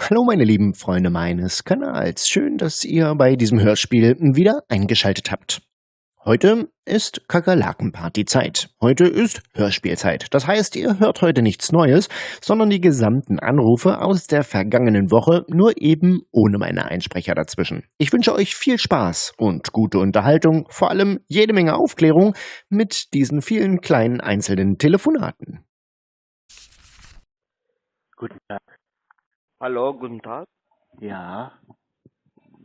Hallo meine lieben Freunde meines Kanals, schön, dass ihr bei diesem Hörspiel wieder eingeschaltet habt. Heute ist Kakerlakenparty-Zeit. Heute ist Hörspielzeit. Das heißt, ihr hört heute nichts Neues, sondern die gesamten Anrufe aus der vergangenen Woche, nur eben ohne meine Einsprecher dazwischen. Ich wünsche euch viel Spaß und gute Unterhaltung, vor allem jede Menge Aufklärung mit diesen vielen kleinen einzelnen Telefonaten. Guten Tag. Hallo, guten Tag. Ja,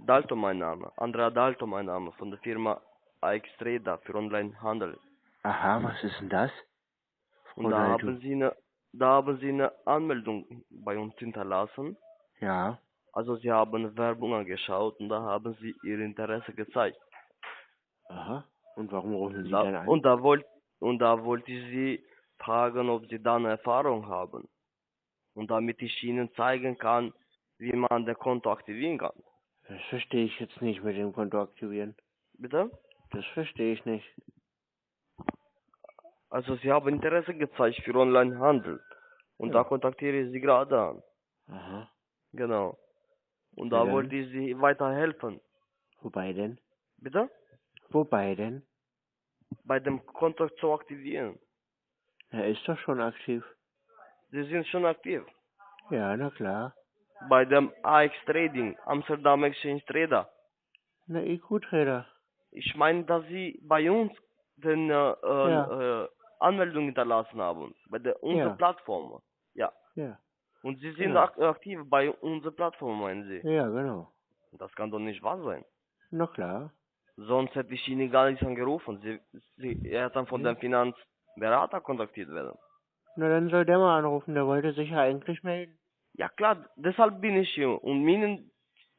Dalto mein Name. Andrea Dalto mein Name von der Firma AX-Trader für Onlinehandel. aha, was ist denn das? Und da haben Sie eine da haben Sie eine Anmeldung bei uns hinterlassen. Ja, Also Sie haben Werbung angeschaut und da haben Sie Ihr Interesse gezeigt. aha. Und warum rufen Sie Da, dann an? und da wollt und da wollte ich Sie fragen, ob Sie da eine Erfahrung haben. Und damit ich Ihnen zeigen kann, wie man das Konto aktivieren kann. Das verstehe ich jetzt nicht mit dem Konto aktivieren. Bitte? Das verstehe ich nicht. Also Sie haben Interesse gezeigt für Onlinehandel. Und da Ja. kontaktiere ich Sie gerade an. Aha. Genau. Und Ja, da dann. wollte ich Sie weiterhelfen. Wobei denn? Bitte? Wobei denn? Bei dem Konto zu aktivieren. Er ist doch schon aktiv. Sie sind schon aktiv. Ja, na klar. Bei dem AX Trading, Amsterdam Exchange Trader. Na, IQ-Trader. Ich meine, dass Sie bei uns den äh, äh, Ja. äh, Anmeldung hinterlassen haben. Bei der unserer Ja. Plattform. Ja. Ja. Und Sie sind Genau. ak aktiv bei unserer Plattform, meinen Sie? Ja, genau. Das kann doch nicht wahr sein. Na klar. Sonst hätte ich Ihnen gar nicht angerufen. Sie, Sie, er hat dann von Ja. dem Finanzberater kontaktiert werden. Na, dann soll der mal anrufen. Der wollte sich ja eigentlich melden. Ja klar, deshalb bin ich hier, um Ihnen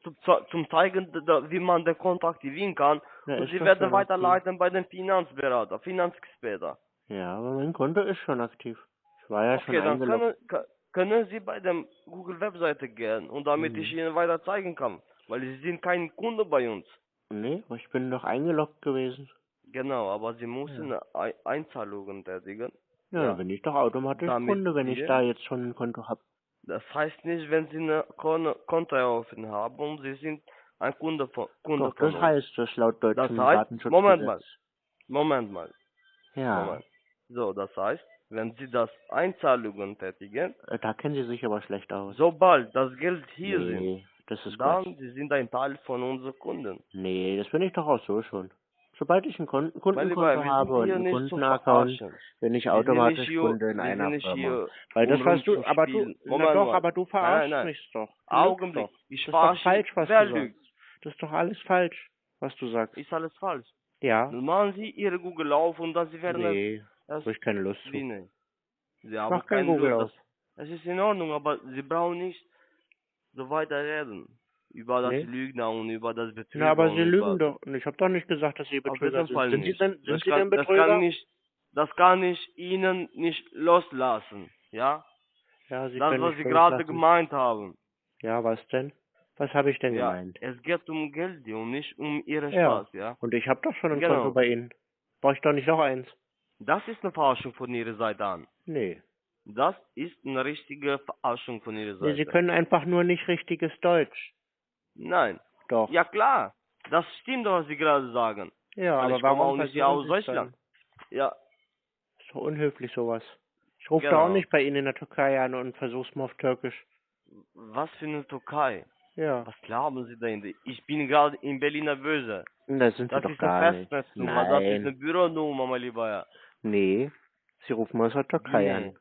zu, zu, zum zeigen, da- wie man den Konto aktivieren kann. Na, und Sie werden schon weiterleiten bei den Finanzberater, Finanzexperten. Ja, aber mein Konto ist schon aktiv. Ich war ja schon Okay, dann eingeloggt. können, können Sie bei der Google-Webseite gehen und damit Mhm. ich Ihnen weiter zeigen kann. Weil Sie sind kein Kunde bei uns. Nee, ich bin doch eingeloggt gewesen. Genau, aber Sie müssen Ei- Einzahlungen tätigen. Ja, Ja. bin ich doch automatisch Damit Kunde, wenn ich da jetzt schon ein Konto habe. Das heißt nicht, wenn Sie eine Kon Konto eröffnet haben und Sie sind ein Kunde von, Kunde Doch, von das uns. heißt das laut deutschem heißt- Datenschutzgesetz. Moment mal. Moment mal. Ja, Moment. So, das heißt, wenn Sie das Einzahlungen tätigen, äh, da kennen Sie sich aber schlecht aus. sobald das Geld hier nee, das ist sind, dann Quatsch. Sie sind ein Teil von unseren Kunden. Nee, das bin ich doch auch so schon. Sobald ich ein Kon Mein Kundenkonto Lieber, habe und einen Kundenaccount, bin ich automatisch hier- Kunde in einer Firma. Weil das um was du, aber du, na doch, aber du verarschst nein. mich doch. Augenblick. Doch. Ich Das ist doch falsch, was du sagst. lügt? Das ist doch alles falsch, was du sagst. Ist alles falsch. Ja? Dann machen Sie Ihre Google auf und dann Sie werden Nee, es habe ich keine Lust zu. Nicht? Sie haben mach kein keine Google Lust. auf. Das ist in Ordnung, aber Sie brauchen nicht so weiter reden. Über das Nee. Lügner und über das Betrüger. Na, aber Sie lügen doch. Und ich habe doch nicht gesagt, dass Sie Betrüger sind. Sind Sie nicht. denn, sind das Sie kann, denn Das Betrüger? kann, nicht, das kann ich Ihnen nicht loslassen. Ja? ja, Sie das, was Sie gerade gemeint haben. Ja, was denn? Was habe ich denn Ja, gemeint? es geht um Geld und nicht um Ihren Ja. Spaß, ja? Und ich habe doch schon ein Genau. Konto bei Ihnen. Brauche ich doch nicht noch eins? Das ist eine Verarschung von Ihrer Seite an. Nee. Das ist eine richtige Verarschung von Ihrer nee. Seite. Sie können einfach nur nicht richtiges Deutsch. Nein. Doch. Ja klar. Das stimmt doch, was Sie gerade sagen. Ja, weil aber ich komme warum auch nicht aus Deutschland. Ja, Dann? Ist doch unhöflich sowas. Ich rufe Genau. da auch nicht bei Ihnen in der Türkei an und versuch's mal auf Türkisch. was für eine Türkei? Ja. Was glauben Sie denn? Ich bin gerade in Berliner Böse. Da sind Sie Das doch ist gar eine nicht. Festnetznummer, das ist eine Büronummer, mein Lieber. Ja. Nee. Sie rufen aus der Türkei Nee. an.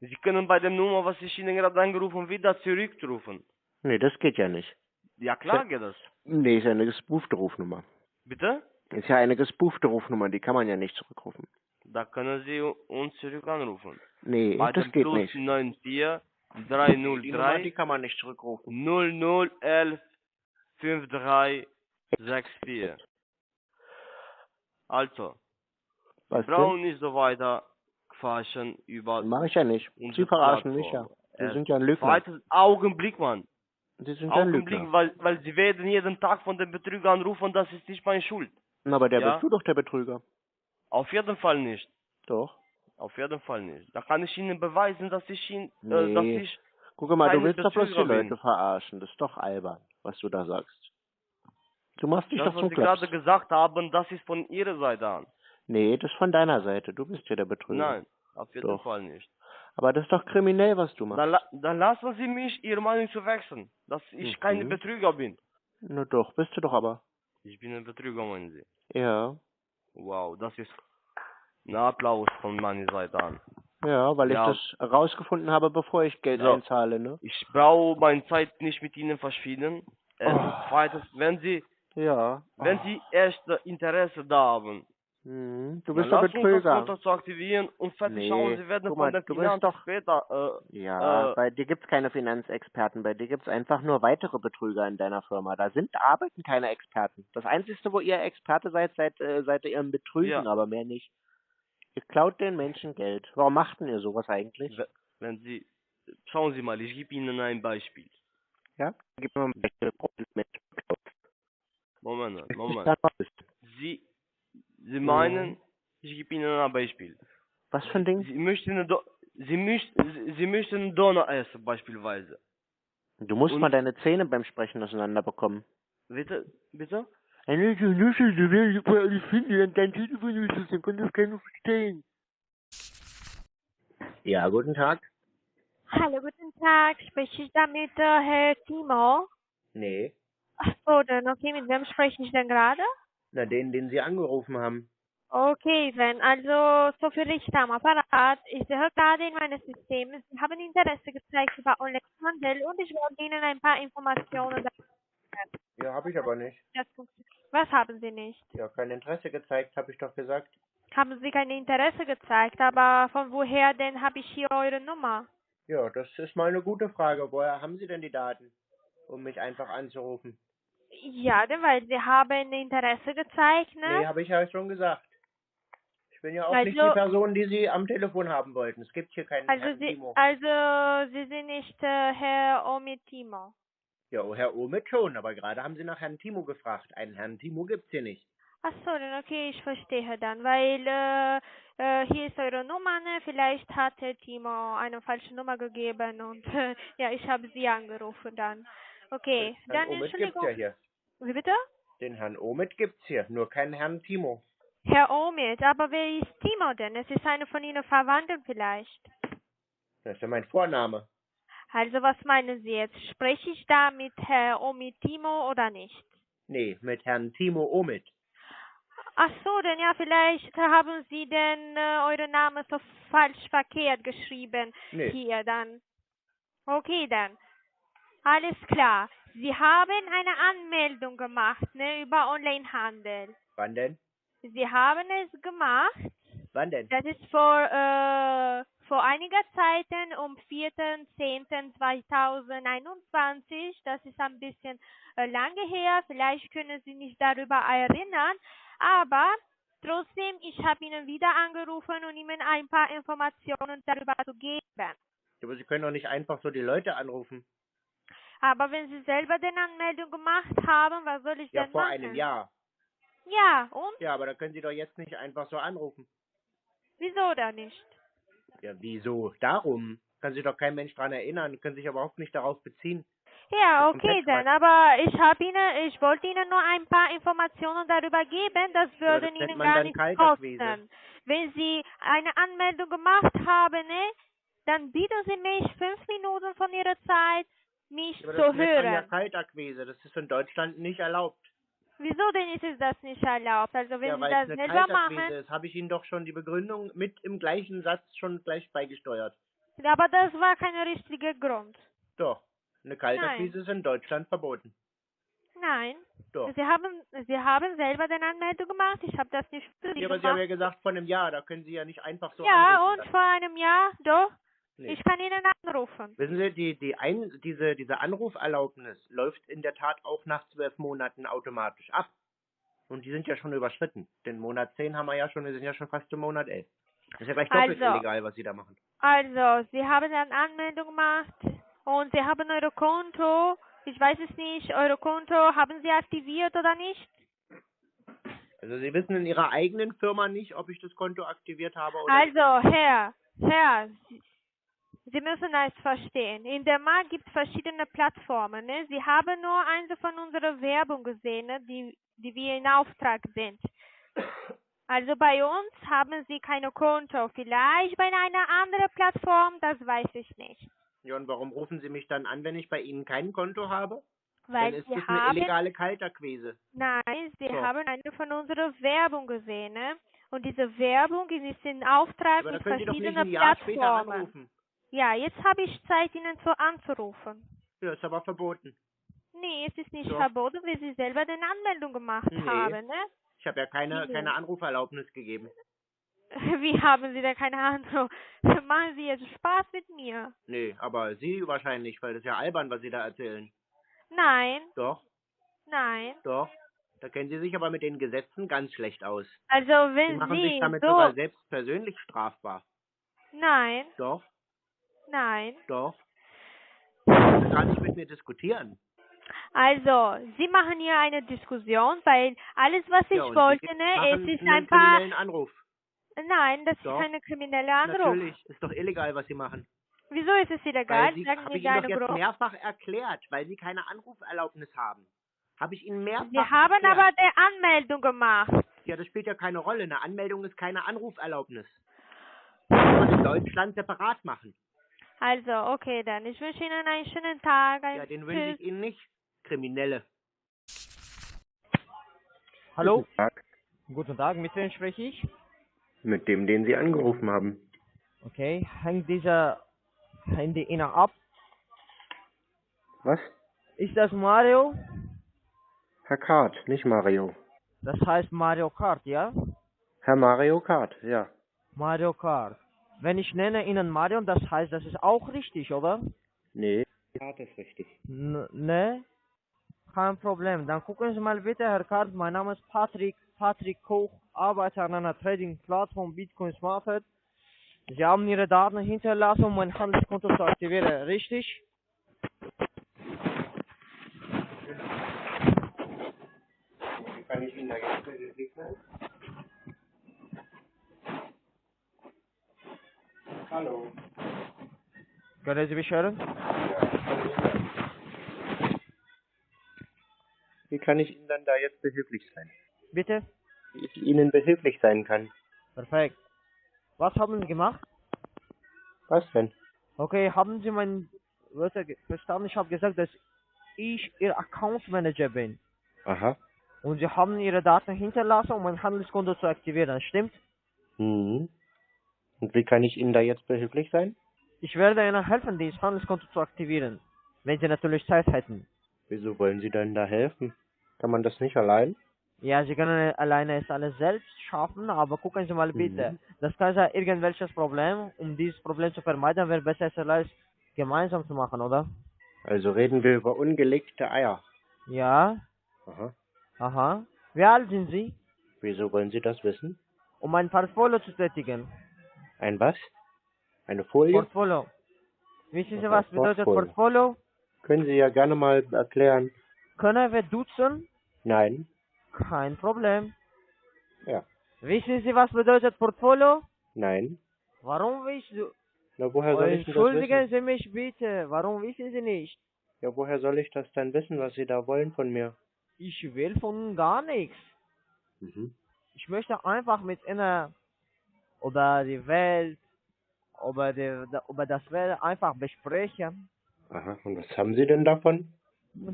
Sie können bei der Nummer, was ich Ihnen gerade angerufen wieder zurückrufen. Nee, das geht ja nicht. Ja klar geht das. Nee, ist ja eine gespoofte Rufnummer. Bitte? Ist ja eine gespoofte Rufnummer, die kann man ja nicht zurückrufen. Da können Sie uns zurück anrufen. Nee, Bei das dem geht Plus nicht. 94 Die Nummer, die 303 kann man nicht zurückrufen. 0011 5364. Also, Was brauchen nicht so weiter quatschen über denn? Mach ich ja nicht. Sie verarschen mich ja. Äh, sind ja ein Lügner. Zweites Augenblick, Mann. Sie sind Augenblick, weil, weil sie werden jeden Tag von den Betrügern anrufen, das ist nicht meine Schuld. Na, Aber der Ja. bist du doch der Betrüger. Auf jeden Fall nicht. Doch. Auf jeden Fall nicht. Da kann ich Ihnen beweisen, dass ich ihn, äh, dass Nee. ich Guck mal, du willst doch bloß die. Leute verarschen. Das ist doch albern, was du da sagst. Du machst dich Das, doch was zum Sie gerade gesagt haben, das ist von Ihrer Seite an. Nee, das ist von deiner Seite. Du bist ja der Betrüger. Nein, auf jeden Doch. Fall nicht. Aber das ist doch kriminell, was du machst. Dann, la dann lassen Sie mich Ihre Meinung zu wechseln, dass ich Mhm. kein Betrüger bin. Na doch, bist du doch aber. Ich bin ein Betrüger, meinen Sie. Ja. Wow, das ist ein Applaus von meiner Seite an. Ja, weil Ja. ich das rausgefunden habe, bevor ich Geld So. einzahle, ne? Ich brauche meine Zeit nicht mit Ihnen verschwinden. Erstens, Oh. zweitens, wenn Sie, Ja. wenn Sie erst Interesse da haben, Hm, du bist doch lassen uns das Betrüger. Konto zu aktivieren und fertig Nee, schauen, Sie werden guck mal, du bist doch- später, äh, Ja, Äh, bei dir gibt's keine Finanzexperten, bei dir gibt's einfach nur weitere Betrüger in deiner Firma. Da sind arbeiten keine Experten. Das Einzige, wo ihr Experte seid, seid, äh, seid ihr im Betrügen, Ja. aber mehr nicht. Ihr klaut den Menschen Geld. Warum macht denn ihr sowas eigentlich? we- wenn Sie, schauen Sie mal, ich gebe Ihnen ein Beispiel. Ja? Gib mir mal ein Beispiel. Moment, Moment. Sie, Mhm. Sie meinen, ich gebe Ihnen ein Beispiel. Was für ein Ding? Sie möchten, Do Sie, möchten, Sie, möchten Donner essen, beispielsweise. Du musst Und- mal deine Zähne beim Sprechen auseinander bekommen. Bitte, bitte? Eine Nuschel, du willst alles finden, dein Telefon ist es, dann kann das keiner verstehen. Ja, guten Tag. Hallo, guten Tag. Spreche ich da mit äh, Herr Timo? Nee. Ach so, dann okay, mit wem spreche ich denn gerade? Na, den, den Sie angerufen haben. Okay, dann also so für Richter am Apparat. Ich sehe gerade in meinem System, Sie haben Interesse gezeigt über Online-Handel und ich wollte Ihnen ein paar Informationen darüber Ja, habe ich aber nicht. Was haben Sie nicht? Ja, kein Interesse gezeigt, habe ich doch gesagt. Haben Sie kein Interesse gezeigt, aber von woher denn habe ich hier eure Nummer? Ja, das ist mal eine gute Frage. Woher haben Sie denn die Daten, um mich einfach anzurufen? Ja, denn weil Sie haben Interesse gezeigt, ne? Nee, habe ich ja schon gesagt. Ich bin ja auch Also- nicht die Person, die Sie am Telefon haben wollten. Es gibt hier keinen Also Herrn Sie, Timo. also Sie sind nicht äh, Herr Omitimo. Ja, oh, Herr Omid schon, aber gerade haben Sie nach Herrn Timo gefragt. Einen Herrn Timo gibt's hier nicht. Ach so, dann okay, ich verstehe dann, weil äh, äh, hier ist eure Nummer, ne? Vielleicht hat Herr Timo eine falsche Nummer gegeben und ja, ich habe Sie angerufen dann. Okay, Herrn dann Omid gibt's Entschuldigung. ja hier. Wie bitte? Den Herrn Omid gibt's hier, nur keinen Herrn Timo. Herr Omid, aber wer ist Timo denn? Es ist einer von Ihnen Verwandten vielleicht. Das ist ja mein Vorname. Also was meinen Sie jetzt? Spreche ich da mit Herr Omid Timo oder nicht? Nee, mit Herrn Timo Omid. Ach so, denn ja, vielleicht haben Sie denn äh, euren Namen so falsch verkehrt geschrieben Nee. hier dann. Okay, dann. Alles klar. Sie haben eine Anmeldung gemacht, ne, über Onlinehandel. Wann denn? Sie haben es gemacht. Wann denn? Das ist vor, äh, vor einiger Zeiten um 4.10.2021. Das ist ein bisschen äh, lange her. Vielleicht können Sie sich darüber erinnern. Aber trotzdem, ich habe Ihnen wieder angerufen, um Ihnen ein paar Informationen darüber zu geben. Aber Sie können doch nicht einfach so die Leute anrufen. Aber wenn Sie selber den Anmeldung gemacht haben, was soll ich Ja, denn vor machen? einem Jahr. Ja, und? Ja, aber da können Sie doch jetzt nicht einfach so anrufen. Wieso da nicht? Ja, wieso? Darum. Kann sich doch kein Mensch dran erinnern, können sich überhaupt nicht darauf beziehen. Ja, okay dann, aber ich habe Ihnen, ich wollte Ihnen nur ein paar Informationen darüber geben, das Ja, würde das nennt Ihnen gar nicht kosten. Wenn Sie eine Anmeldung gemacht haben, ne, dann bieten Sie mich fünf Minuten von Ihrer Zeit, mich Aber zu das nennt man ja hören. Kaltakquise. Das ist in Deutschland nicht erlaubt. Wieso denn ist es das nicht erlaubt? Also wenn ja, Sie das selber machen, ist, habe ich Ihnen doch schon die Begründung mit im gleichen Satz schon gleich beigesteuert. aber das war kein richtiger Grund. Doch. Eine Kaltakquise ist in Deutschland verboten. Nein. Doch. Sie haben, Sie haben selber den Anmeldung gemacht. Ich habe das nicht für Sie Ja, aber Sie gemacht. haben ja gesagt, von einem Jahr, da können Sie ja nicht einfach so ja, und vor einem Jahr, doch. Nee. Ich kann Ihnen anrufen. Wissen Sie, die, die ein, diese, diese Anruferlaubnis läuft in der Tat auch nach zwölf Monaten automatisch ab. Und die sind ja schon überschritten. Den Monat 10 haben wir ja schon, wir sind ja schon fast im Monat 11. Das ist ja gleich doppelt Also. illegal, was Sie da machen. Also, Sie haben eine Anmeldung gemacht und Sie haben Eure Konto, ich weiß es nicht, Eure Konto haben Sie aktiviert oder nicht? Also Sie wissen in Ihrer eigenen Firma nicht, ob ich das Konto aktiviert habe oder nicht. Also, Herr, Herr, Sie, müssen es verstehen. In der Markt gibt es verschiedene Plattformen. Ne? Sie haben nur eine von unserer Werbung gesehen, ne? die, die wir in Auftrag sind. Also bei uns haben Sie keine Konto. Vielleicht bei einer anderen Plattform, das weiß ich nicht. Ja, und warum rufen Sie mich dann an, wenn ich bei Ihnen kein Konto habe? Weil dann ist Sie das eine haben, illegale Kalterquise. nein, Sie So. haben eine von unserer Werbung gesehen. Ne? Und diese Werbung ist in Auftrag Aber mit verschiedenen Plattformen. Ja, jetzt habe ich Zeit, Ihnen zu anzurufen. Ja, ist aber verboten. Nee, es ist nicht Doch. verboten, weil Sie selber den Anmeldung gemacht Nee. haben, ne? Ich habe ja keine, Nee. keine Anruferlaubnis gegeben. Wie haben Sie denn keine Ahnung? Machen Sie jetzt Spaß mit mir? Nee, aber Sie wahrscheinlich, weil das ist ja albern, was Sie da erzählen. Nein, Doch, nein. doch. Da kennen Sie sich aber mit den Gesetzen ganz schlecht aus. Also Sie wenn machen Sie sich damit so... sogar selbst persönlich strafbar. Nein, Doch, nein. doch. Sie gar nicht mit mir diskutieren. Also, Sie machen hier eine Diskussion, weil alles, was ich ja, wollte, Sie ne, es ist ein paar... kriminellen Anruf. Nein, das Doch. ist keine kriminelle Anruf. Natürlich, ist doch illegal, was Sie machen. Wieso ist es illegal? Weil Sie, Sagen habe mir ich Ihnen doch gerne jetzt Grund. mehrfach erklärt, weil Sie keine Anruferlaubnis haben. Habe ich Ihnen mehrfach Sie haben erklärt. aber die Anmeldung gemacht. Ja, das spielt ja keine Rolle. Eine Anmeldung ist keine Anruferlaubnis. Das kann man in Deutschland separat machen. Also, okay, dann. Ich wünsche Ihnen einen schönen Tag. Ja, den wünsche ich Ihnen nicht. Kriminelle. Hallo, Guten Tag. guten Tag, mit wem spreche ich? Mit dem, den Sie angerufen haben. Okay, hängt dieser Handy Ihnen ab? Was? Ist das Mario? Herr Kart, nicht Mario. Das heißt Mario Kart, ja? Herr Mario Kart, ja. Mario Kart. Wenn ich nenne Ihnen Mario, das heißt, das ist auch richtig, oder? Nee, Kart ist richtig. N ne? Kein Problem. Dann gucken Sie mal bitte, Herr Kart, mein Name ist Patrick, Patrick Koch, arbeite an einer Trading-Plattform Bitcoin Smartfed. Sie haben Ihre Daten hinterlassen, um mein Handelskonto zu aktivieren, richtig? Kann ich Ihnen da jetzt behilflich sein? Hallo. Können Sie mich hören? Wie kann ich Ihnen dann da jetzt behilflich sein? Bitte? Wie ich Ihnen behilflich sein kann? Perfekt. Was haben Sie gemacht? Was denn? Okay, haben Sie mein Wörter verstanden? Ich habe gesagt, dass ich Ihr Account Manager bin. Aha. Und Sie haben Ihre Daten hinterlassen, um mein Handelskonto zu aktivieren, stimmt? Mhm. Und wie kann ich Ihnen da jetzt behilflich sein? Ich werde Ihnen helfen, dieses Handelskonto zu aktivieren. Wenn Sie natürlich Zeit hätten. Wieso wollen Sie denn da helfen? Kann man das nicht allein? Ja, Sie können alleine es alles selbst schaffen, aber gucken Sie mal bitte. Mhm. Das kann sein irgendwelches Problem. Um dieses Problem zu vermeiden, wäre besser, es alles gemeinsam zu machen, oder? Also reden wir über ungelegte Eier. Ja, Aha. aha. Wie alt sind Sie? Wieso wollen Sie das wissen? Um ein Portfolio zu tätigen. Ein was? Eine Folie? Portfolio. Wissen Sie, Was was bedeutet Portfolio? Portfolio? Können Sie ja gerne mal erklären. Können wir duzen? Nein. Kein Problem. Ja. Wissen Sie, was bedeutet Portfolio? Nein. Warum wissen Sie? Na, woher soll ich das Entschuldigen? Sie mich bitte. Warum wissen Sie nicht? Ja, woher soll ich das denn wissen, was Sie da wollen von mir? Ich will von Ihnen gar nichts. Mhm. Ich möchte einfach mit Ihnen über die Welt, über, die, über das Welt einfach besprechen. Aha. Und was haben Sie denn davon?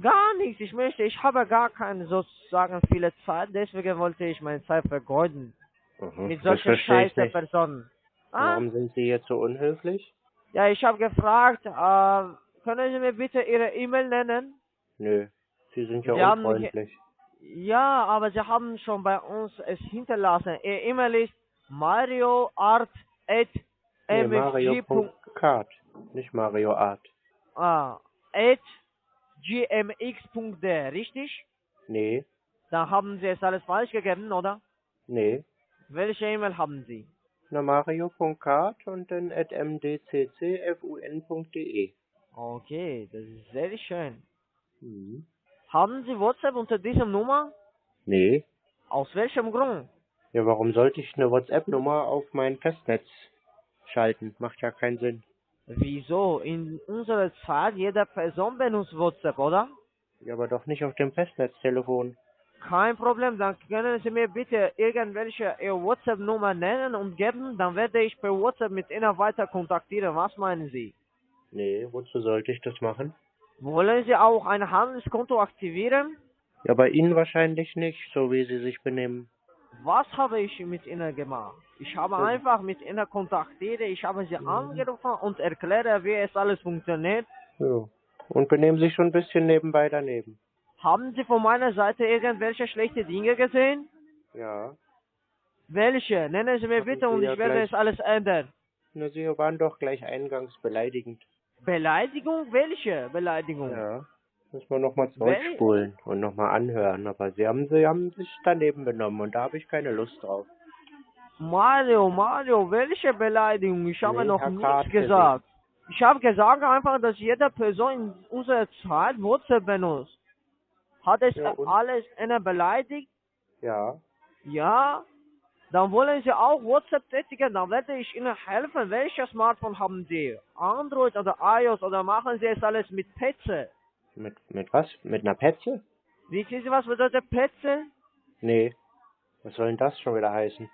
Gar nichts. Ich möchte, ich habe gar keine sozusagen viele Zeit, deswegen wollte ich meine Zeit vergeuden. Aha. Mit solchen scheiße. Personen. Ah, Warum sind Sie jetzt so unhöflich? ja, ich habe gefragt, äh, können Sie mir bitte Ihre E-Mail nennen? Nö. Sie sind ja Sie haben unfreundlich. Ja, aber Sie haben schon bei uns es hinterlassen. Ihr E-Mail ist marioart at Nee. Mario.card. Nicht Mario Art. Ah, at gmx.de, richtig? Nee. Da haben Sie es alles falsch gegeben, oder? Nee. Welche E-Mail haben Sie? Na, Mario.card und dann at mdccfun.de. Okay, das ist sehr schön. Mhm. Haben Sie WhatsApp unter dieser Nummer? Nee. Aus welchem Grund? Ja, warum sollte ich eine WhatsApp-Nummer auf mein Festnetz schalten? Macht ja keinen Sinn. Wieso? In unserer Zeit, jede Person benutzt WhatsApp, oder? Ja, aber doch nicht auf dem Festnetztelefon. Kein Problem, dann können Sie mir bitte irgendwelche Ihre WhatsApp-Nummer nennen und geben, dann werde ich per WhatsApp mit Ihnen weiter kontaktieren. Was meinen Sie? Nee, wozu sollte ich das machen? Wollen Sie auch ein Handelskonto aktivieren? Ja, bei Ihnen wahrscheinlich nicht, so wie Sie sich benehmen. Was habe ich mit Ihnen gemacht? Ich habe Ja. einfach mit Ihnen kontaktiert, ich habe Sie angerufen und erkläre, wie es alles funktioniert. Ja. Und benehmen sich schon ein bisschen nebenbei daneben. Haben Sie von meiner Seite irgendwelche schlechte Dinge gesehen? Ja. Welche? Nennen Sie mir Haben bitte Sie und ja ich werde es alles ändern. Na, Sie waren doch gleich eingangs beleidigend. Beleidigung? Welche Beleidigung? Ja. Müssen wir nochmal zurückspulen und nochmal anhören. Aber Sie haben, Sie haben sich daneben benommen und da habe ich keine Lust drauf. Mario, Mario, welche Beleidigung? Ich habe Nee, noch Herr nichts Kart, gesagt. Ich habe gesagt einfach, dass jede Person in unserer Zeit WhatsApp benutzt. Hat es Ja, alles eine beleidigt? Ja. Ja? Dann wollen Sie auch WhatsApp tätigen, dann werde ich Ihnen helfen. Welches Smartphone haben Sie? Android oder iOS oder machen Sie es alles mit Petze? Mit, mit was? Mit einer Petze? Wissen Sie, was bedeutet Petze? Nee. Was soll denn das schon wieder heißen?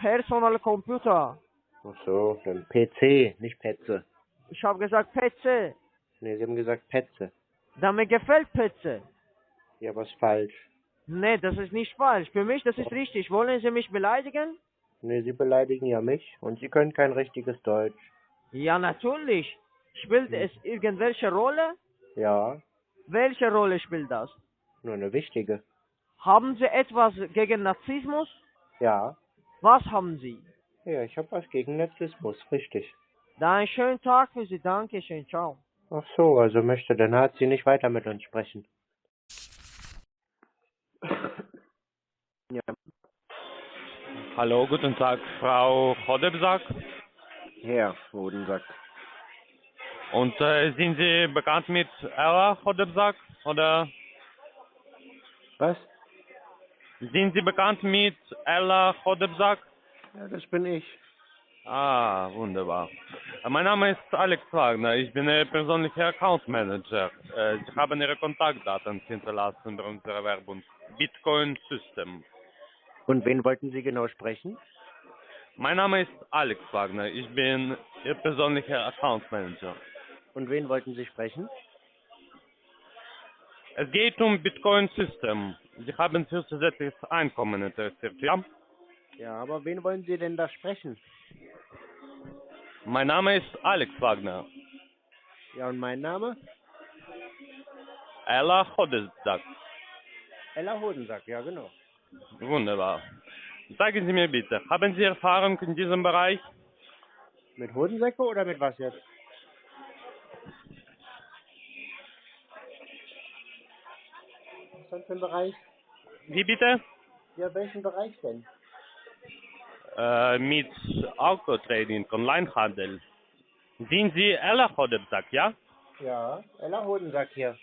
Personal Computer. Ach so, ein PC, nicht Petze. Ich habe gesagt Petze. Nee, Sie haben gesagt Petze. Dann mir gefällt Petze. Ja, was falsch. Nee, das ist nicht falsch. Für mich, das ist richtig. Wollen Sie mich beleidigen? Nee, Sie beleidigen ja mich und Sie können kein richtiges Deutsch. Ja, natürlich. Spielt es irgendwelche Rolle? Ja, Welche Rolle spielt das? nur eine wichtige. Haben Sie etwas gegen Narzissmus? Ja. Was haben Sie? Ja, ich habe was gegen Narzissmus, richtig. Dann einen schönen Tag für Sie. Dankeschön. Ciao. Ach so, also möchte der Nazi nicht weiter mit uns sprechen. Ja, Hallo, guten Tag, Frau Hodebsack. Herr Hodensack. Und äh, sind Sie bekannt mit Ella Hodebsack? Oder Was? sind Sie bekannt mit Ella Hodebsack? Ja, das bin ich. Ah, wunderbar. Äh, Mein Name ist Alex Wagner. Ich bin Ihr persönlicher Account Manager. Äh, Sie haben Ihre Kontaktdaten hinterlassen bei unserer Werbung. Bitcoin System. Und wen wollten Sie genau sprechen? Mein Name ist Alex Wagner. Ich bin Ihr persönlicher Account Manager. Und wen wollten Sie sprechen? Es geht um Bitcoin System. Sie haben für zusätzliches Einkommen interessiert, ja? Ja, aber wen wollen Sie denn da sprechen? Mein Name ist Alex Wagner. Ja, und mein Name? Ella Hodesdak. Ella Hodensack, ja genau. Wunderbar. Sagen Sie mir bitte, haben Sie Erfahrung in diesem Bereich? Mit Hodensäcke oder mit was jetzt? Was für ein Bereich? Wie bitte? Ja, welchen Bereich denn? Äh, mit Autotrading, Onlinehandel. Sind Sie Ella Hodesdak, ja? Ja, Ella Hodensack hier.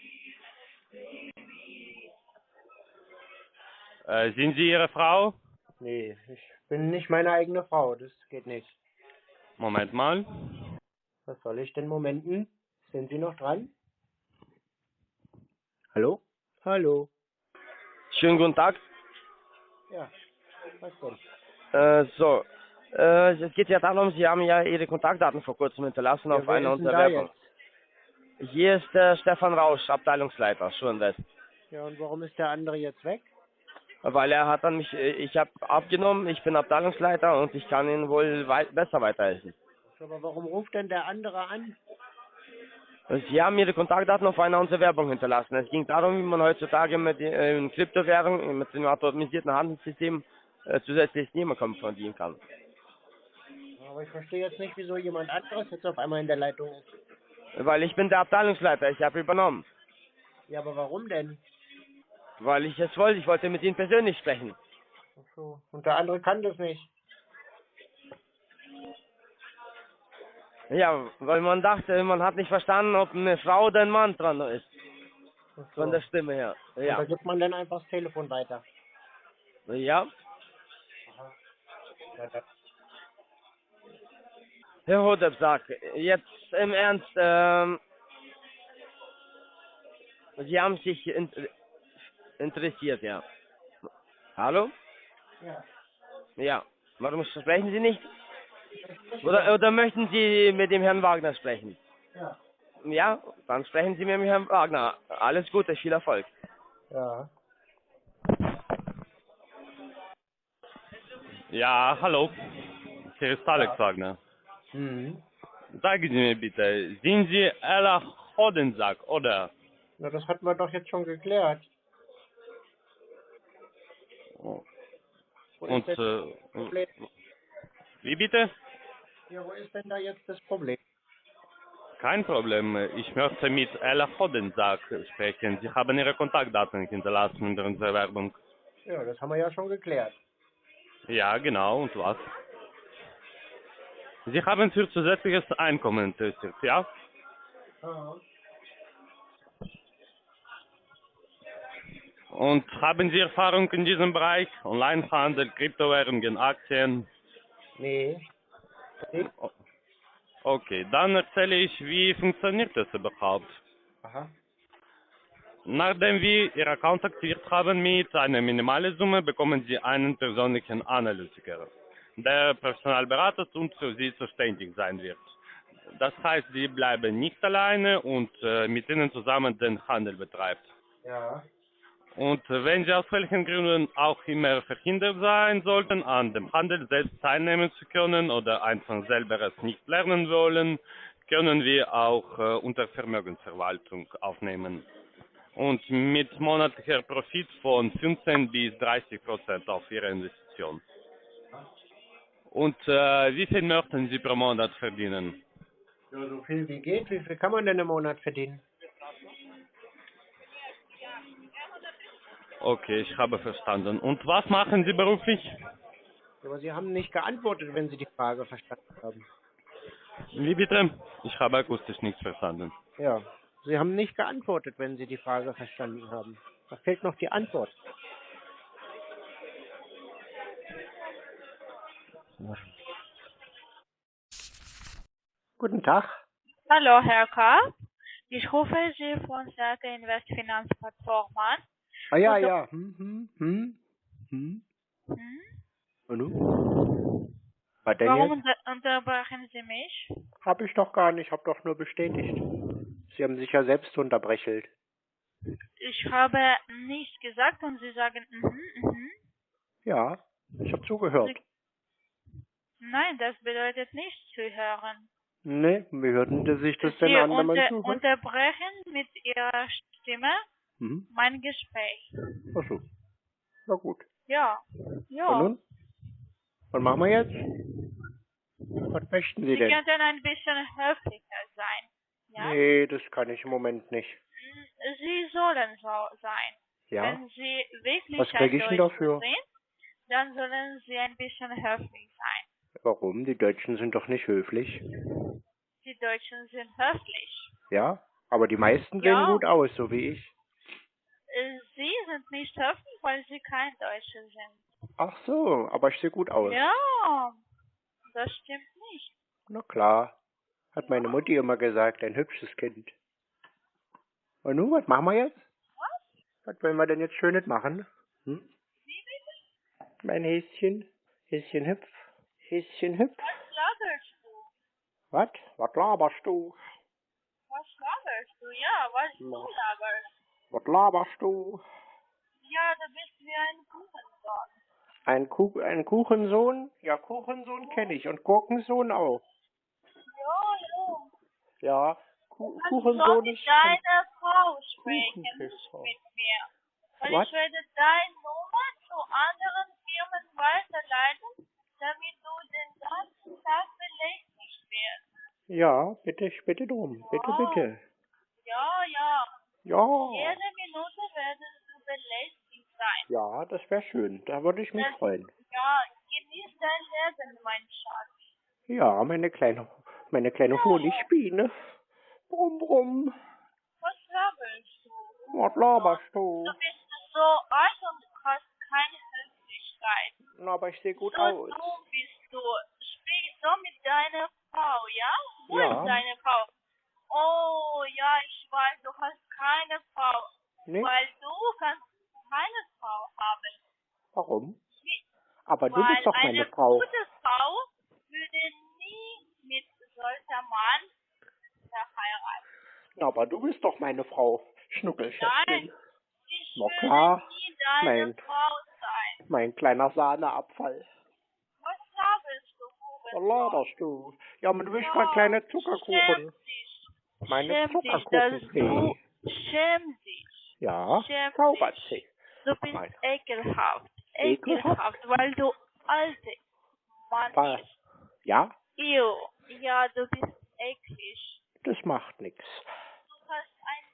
Äh, sind Sie Ihre Frau? Nee, ich bin nicht meine eigene Frau, das geht nicht. Moment mal. Was soll ich denn momenten? Sind Sie noch dran? Hallo? Hallo. Schönen guten Tag. Ja? Äh, so, äh, es geht ja darum, Sie haben ja Ihre Kontaktdaten vor kurzem hinterlassen Ja, auf einer ist denn unserer da Werbung. Hier ist der Stefan Rausch, Abteilungsleiter, Schulwest. Ja, und warum ist der andere jetzt weg? Weil er hat dann mich, äh, ich habe abgenommen, ich bin Abteilungsleiter und ich kann Ihnen wohl wei besser weiterhelfen. Aber warum ruft denn der andere an? Und Sie haben Ihre Kontaktdaten auf einer unserer Werbung hinterlassen. Es ging darum, wie man heutzutage mit äh, in Kryptowährungen, mit dem automatisierten Handelssystem äh, zusätzliches Nebenkommen verdienen kann. Aber ich verstehe jetzt nicht, wieso jemand anderes jetzt auf einmal in der Leitung ist. Weil ich bin der Abteilungsleiter, ich habe übernommen. Ja, aber warum denn? Weil ich es wollte, ich wollte mit Ihnen persönlich sprechen. Ach so. Und der andere kann das nicht. Ja, weil man dachte, man hat nicht verstanden, ob eine Frau oder ein Mann dran ist. So. Von der Stimme her. Und da Ja. gibt man dann einfach das Telefon weiter. Ja. Ja, Herr Hodepsack, jetzt im Ernst, ähm, Sie haben sich in, interessiert, ja. Hallo? Ja. Ja. Warum sprechen Sie nicht? Oder, oder möchten Sie mit dem Herrn Wagner sprechen? Ja. Ja, dann sprechen Sie mit dem Herrn Wagner. Alles Gute, viel Erfolg. Ja. Ja, hallo. Hier ist Alex Wagner. Mhm. Sagen Sie mir bitte, sind Sie Ella Hodensack, oder? Na, das hatten wir doch jetzt schon geklärt. Wo Und, äh, wie bitte? Ja, wo ist denn da jetzt das Problem? Kein Problem. Ich möchte mit Ella Hodensack sprechen. Sie haben Ihre Kontaktdaten hinterlassen in unserer Werbung. Ja, das haben wir ja schon geklärt. Ja, genau. Und was? Sie haben für zusätzliches Einkommen interessiert, ja? Ja. Und haben Sie Erfahrung in diesem Bereich? Onlinehandel, Kryptowährungen, Aktien? Nee. Okay, dann erzähle ich, wie funktioniert das überhaupt. Aha. Nachdem wir Ihr Account aktiviert haben mit einer minimalen Summe, bekommen Sie einen persönlichen Analytiker, der Personalberater und für Sie zuständig sein wird. Das heißt, Sie bleiben nicht alleine und äh, mit Ihnen zusammen den Handel betreibt. Ja. Und wenn Sie aus welchen Gründen auch immer verhindert sein sollten, an dem Handel selbst teilnehmen zu können oder einfach selber es nicht lernen wollen, können wir auch äh, unter Vermögensverwaltung aufnehmen. Und mit monatlicher Profit von 15 bis 30 Prozent auf Ihre Investition. Und äh, wie viel möchten Sie pro Monat verdienen? Ja, so viel wie geht. Wie viel kann man denn im Monat verdienen? Okay, ich habe verstanden. Und was machen Sie beruflich? Aber Sie haben nicht geantwortet, wenn Sie die Frage verstanden haben. Wie bitte? Ich habe akustisch nichts verstanden. Ja. Sie haben nicht geantwortet, wenn Sie die Frage verstanden haben. Da fehlt noch die Antwort. Guten Tag. Hallo, Herr K. Ich rufe Sie von Serke Invest Finanzplattform an. Ah ja, Also- ja. Hm, hm, hm, hm. Hm? Und? Was denn Warum unter unterbrechen Sie mich? Hab ich doch gar nicht, hab doch nur bestätigt. Sie haben sich ja selbst unterbrechelt. Ich habe nichts gesagt und Sie sagen, mhm, mhm. Ja, ich hab zugehört. Nein, das bedeutet nicht zu hören. Ne, wie hörten Sie sich das denn Sie an, wenn man unter zuhört? unterbrechen mit Ihrer Stimme Mhm. mein Gespräch. Ach so. Na gut. Ja, Und ja. nun? Was machen wir jetzt? Was möchten Sie Sie denn? könnten ein bisschen höflicher sein. Ja? Nee, das kann ich im Moment nicht. Sie sollen so sein. Ja? Wenn Sie wirklich Was krieg ein ich denn Deutscher dafür? sind, dann sollen Sie ein bisschen höflich sein. Warum? Die Deutschen sind doch nicht höflich. Die Deutschen sind höflich. Ja? Aber die meisten Ja. sehen gut aus, so wie ich. Äh, Sie sind nicht höflich, weil Sie kein Deutscher sind. Ach so, aber ich sehe gut aus. Ja, das stimmt nicht. Na klar. Hat meine Mutti immer gesagt, ein hübsches Kind. Und nun, was machen wir jetzt? Was wollen wir denn jetzt Schönes machen? Hm? Mein Häschen, Häschen hüpf, Häschen hüpf. Was laberst du? Was? Was laberst du? Was laberst du? Ja, was du Na. laberst. Was laberst du? Ja, du bist wie ein Kuchensohn. Ein, Kuh ein Kuchensohn? Ja, Kuchensohn kenne ich und Gurkensohn auch. Ja, ja. Ja, Ku Kannst du Kuchensohn ist... deiner Frau sprechen, nicht mit mir. Weil Was? ich werde deine Nummer zu anderen Firmen weiterleiten, damit du den ganzen Tag belästigt wirst. Ja, bitte, bitte drum. Bitte, Oh. bitte. Ja, ja. Ja. Jede Minute werden du belästigt sein. Ja, das wäre schön. Da würde ich mich Das- freuen. Ja, genieß dein Leben, mein Schatz. Ja, meine kleine, meine kleine Honigbiene. Brumm, brumm. Was laberst du? Was laberst du? Du bist so alt und hast keine Höflichkeit. Na, aber ich sehe gut so aus. dumm bist du. Sprich so mit deiner Frau. Wo Ja. ist deine Frau? Oh, ja, ich weiß, du hast keine Frau. Nee, Weil du kannst keine Frau haben. warum? Aber du Weil bist doch meine eine Frau. gute Frau würde nie mit solcher Mann verheiraten. Na, aber du bist doch meine Frau, Schnuckelschätzchen. Nein, ich Na klar. nie deine Nein. Frau sein. Mein kleiner Sahneabfall. Was labest du, Was Hurensohn? laberst du? Ja, man wischt Ja, mal kleine Schäm Zuckerkuchen. dich. Meine Schäm dich, dass du schäm. Ja, zaubert sie. Du bist Nein. ekelhaft. Ekelhaft? Weil du alte Mann Was? bist. Ja, Ew. Ja, du bist eklig. das macht nichts. Du hast einen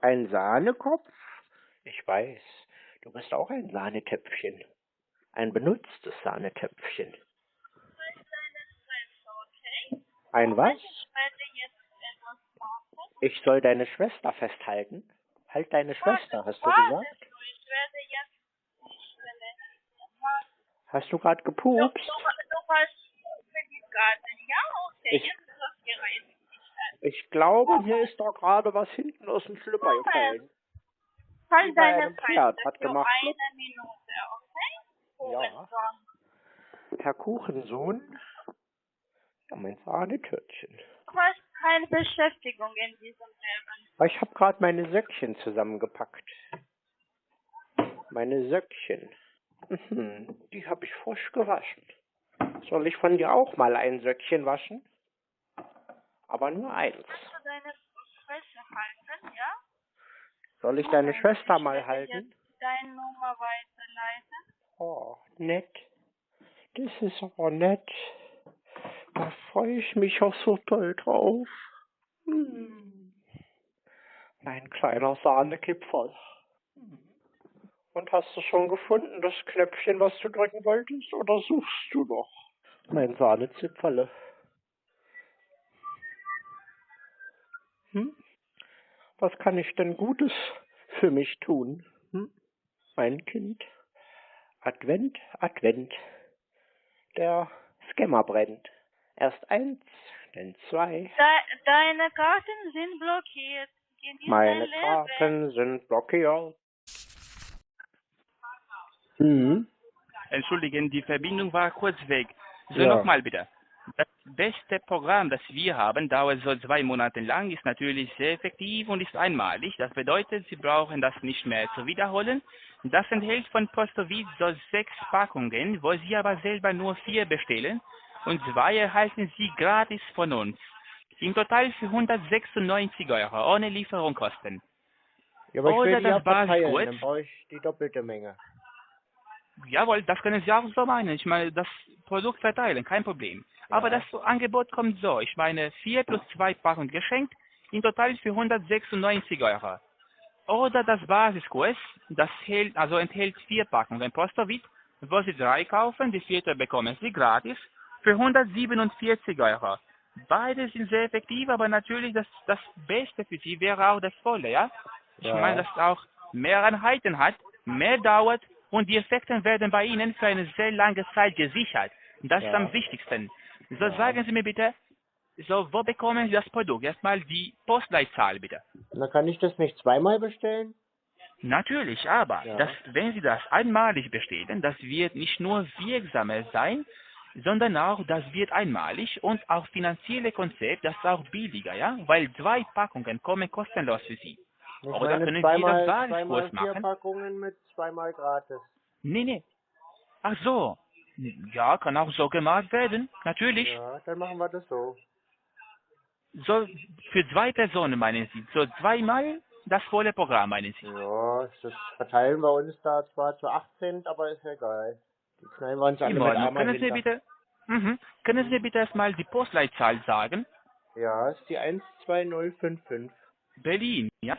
kleinen Ein Sahnekopf? Ich weiß, du bist auch ein Sahnetöpfchen. Ein benutztes Sahnetöpfchen. Halt deine Fresse, okay? Ein was? Soll deine Schwester festhalten? Halt deine Schwester, hast du gesagt? Hast du gerade gepupst? Ich- Jetzt ist das Gerät. Ich glaube, mir ist doch gerade was hinten aus dem Schlüpper gefallen. Wie Halt deine Pferd, hat gemacht? Ja. Herr Kuchensohn? Ja, mein Sahnetörtchen. Du hast keine Beschäftigung in diesem ich habe gerade meine Söckchen zusammengepackt. Meine Söckchen. Mhm, die habe ich frisch gewaschen. Soll ich von dir auch mal ein Söckchen waschen? Aber nur eins. Deine halten, ja? Soll ich deine Moment, Schwester ich mal halten? Deine Nummer weiterleiten. Oh, nett. Das ist aber nett. Da freue ich mich auch so toll drauf. Hm. Mein kleiner Sahnekipferl. Und hast du schon gefunden, das Knöpfchen, was du drücken wolltest, oder suchst du noch? Mein Sahnezipferle. Hm? Was kann ich denn Gutes für mich tun? Hm? Mein Kind. Advent, Advent. Der Scammer brennt. Erst eins, dann zwei. De deine Karten sind blockiert. Meine. Karten sind blockiert. Mhm. Entschuldigen, die Verbindung war kurz weg. So Ja. nochmal bitte. Das beste Programm, das wir haben, dauert so zwei Monate lang, ist natürlich sehr effektiv und ist einmalig. Das bedeutet, Sie brauchen das nicht mehr zu wiederholen. Das enthält von Postowitz so sechs Packungen, wo Sie aber selber nur vier bestellen und zwei erhalten Sie gratis von uns. Im Total für 196 Euro, ohne Lieferungskosten. Ja, aber ich Oder will die das ja verteilen, Basiskurs. dann brauche ich die doppelte Menge. Jawohl, das können Sie auch so meinen. Ich meine, das Produkt verteilen, kein Problem. Aber Ja. das Angebot kommt so. Ich meine, 4 plus 2 Packungen geschenkt, in total für 196 Euro. Oder das Basiskurs, das hält, also enthält vier Packungen Postowit, wo Sie drei kaufen, die vierte bekommen Sie gratis für 147 Euro. Beide sind sehr effektiv, aber natürlich das, das Beste für Sie wäre auch das Volle, ja? Ich Ja. meine, dass es auch mehr Einheiten hat, mehr dauert und die Effekte werden bei Ihnen für eine sehr lange Zeit gesichert. Das ist Ja. am wichtigsten. So sagen Sie mir bitte, so wo bekommen Sie das Produkt? Erstmal die Postleitzahl bitte. Na, kann ich das nicht zweimal bestellen? Natürlich, aber Ja. das, wenn Sie das einmalig bestellen, das wird nicht nur wirksamer sein, sondern auch, das wird einmalig und auch finanzielle Konzept, das ist auch billiger, ja, weil zwei Packungen kommen kostenlos für Sie. Ich Oder meine, können Sie zweimal, das Basiskurs zweimal vier machen? Packungen mit zweimal gratis. Nee, nee. Ach so. Ja, kann auch so gemacht werden, natürlich. Ja, dann machen wir das so. So, für zwei Personen meinen Sie, so zweimal das volle Programm meinen Sie. Ja, das verteilen wir uns da zwar zu 18, aber ist egal. Die knallen wir uns alle mit Können Sie bitte, mhm. können Sie bitte erstmal die Postleitzahl sagen? Ja, ist die 12055. Berlin, ja?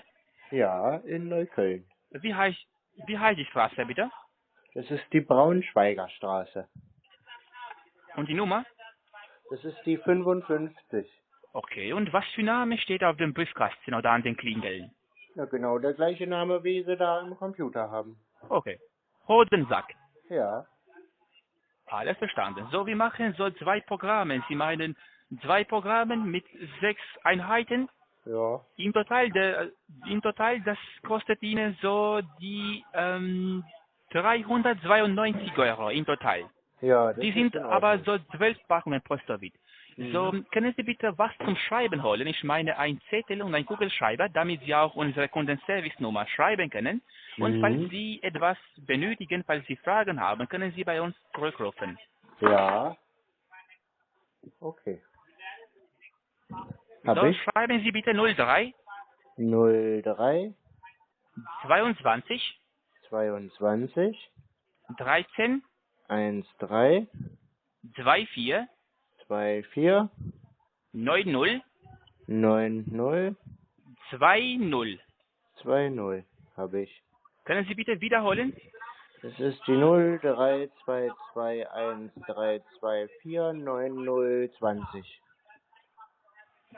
Ja, in Neukölln. Wie heißt, wie heißt die Straße bitte? Das ist die Braunschweiger Straße. Und die Nummer? Das ist die 55. Okay, und was für Name steht auf dem Briefkasten oder an den Klingeln? Ja, genau der gleiche Name, wie sie da im Computer haben. Okay. Hodensack. Ja. Alles verstanden. So, wir machen so zwei Programme. Sie meinen zwei Programme mit sechs Einheiten. Ja. Im Total, der, im Total, das kostet Ihnen so die ähm, 392 Euro im Total. Ja, das Die sind in aber so zwölf Packungen Postowit. So, Mhm. können Sie bitte was zum Schreiben holen? Ich meine ein Zettel und ein Kugelschreiber, damit Sie auch unsere Kundenservice-Nummer schreiben können. Und Mhm. falls Sie etwas benötigen, falls Sie Fragen haben, können Sie bei uns zurückrufen. Ja. Okay. Hab so, ich? schreiben Sie bitte 03 03 22 22 13 13 24 24 90 90 20. 20 habe ich. Können Sie bitte wiederholen? Das ist die 0322123249020.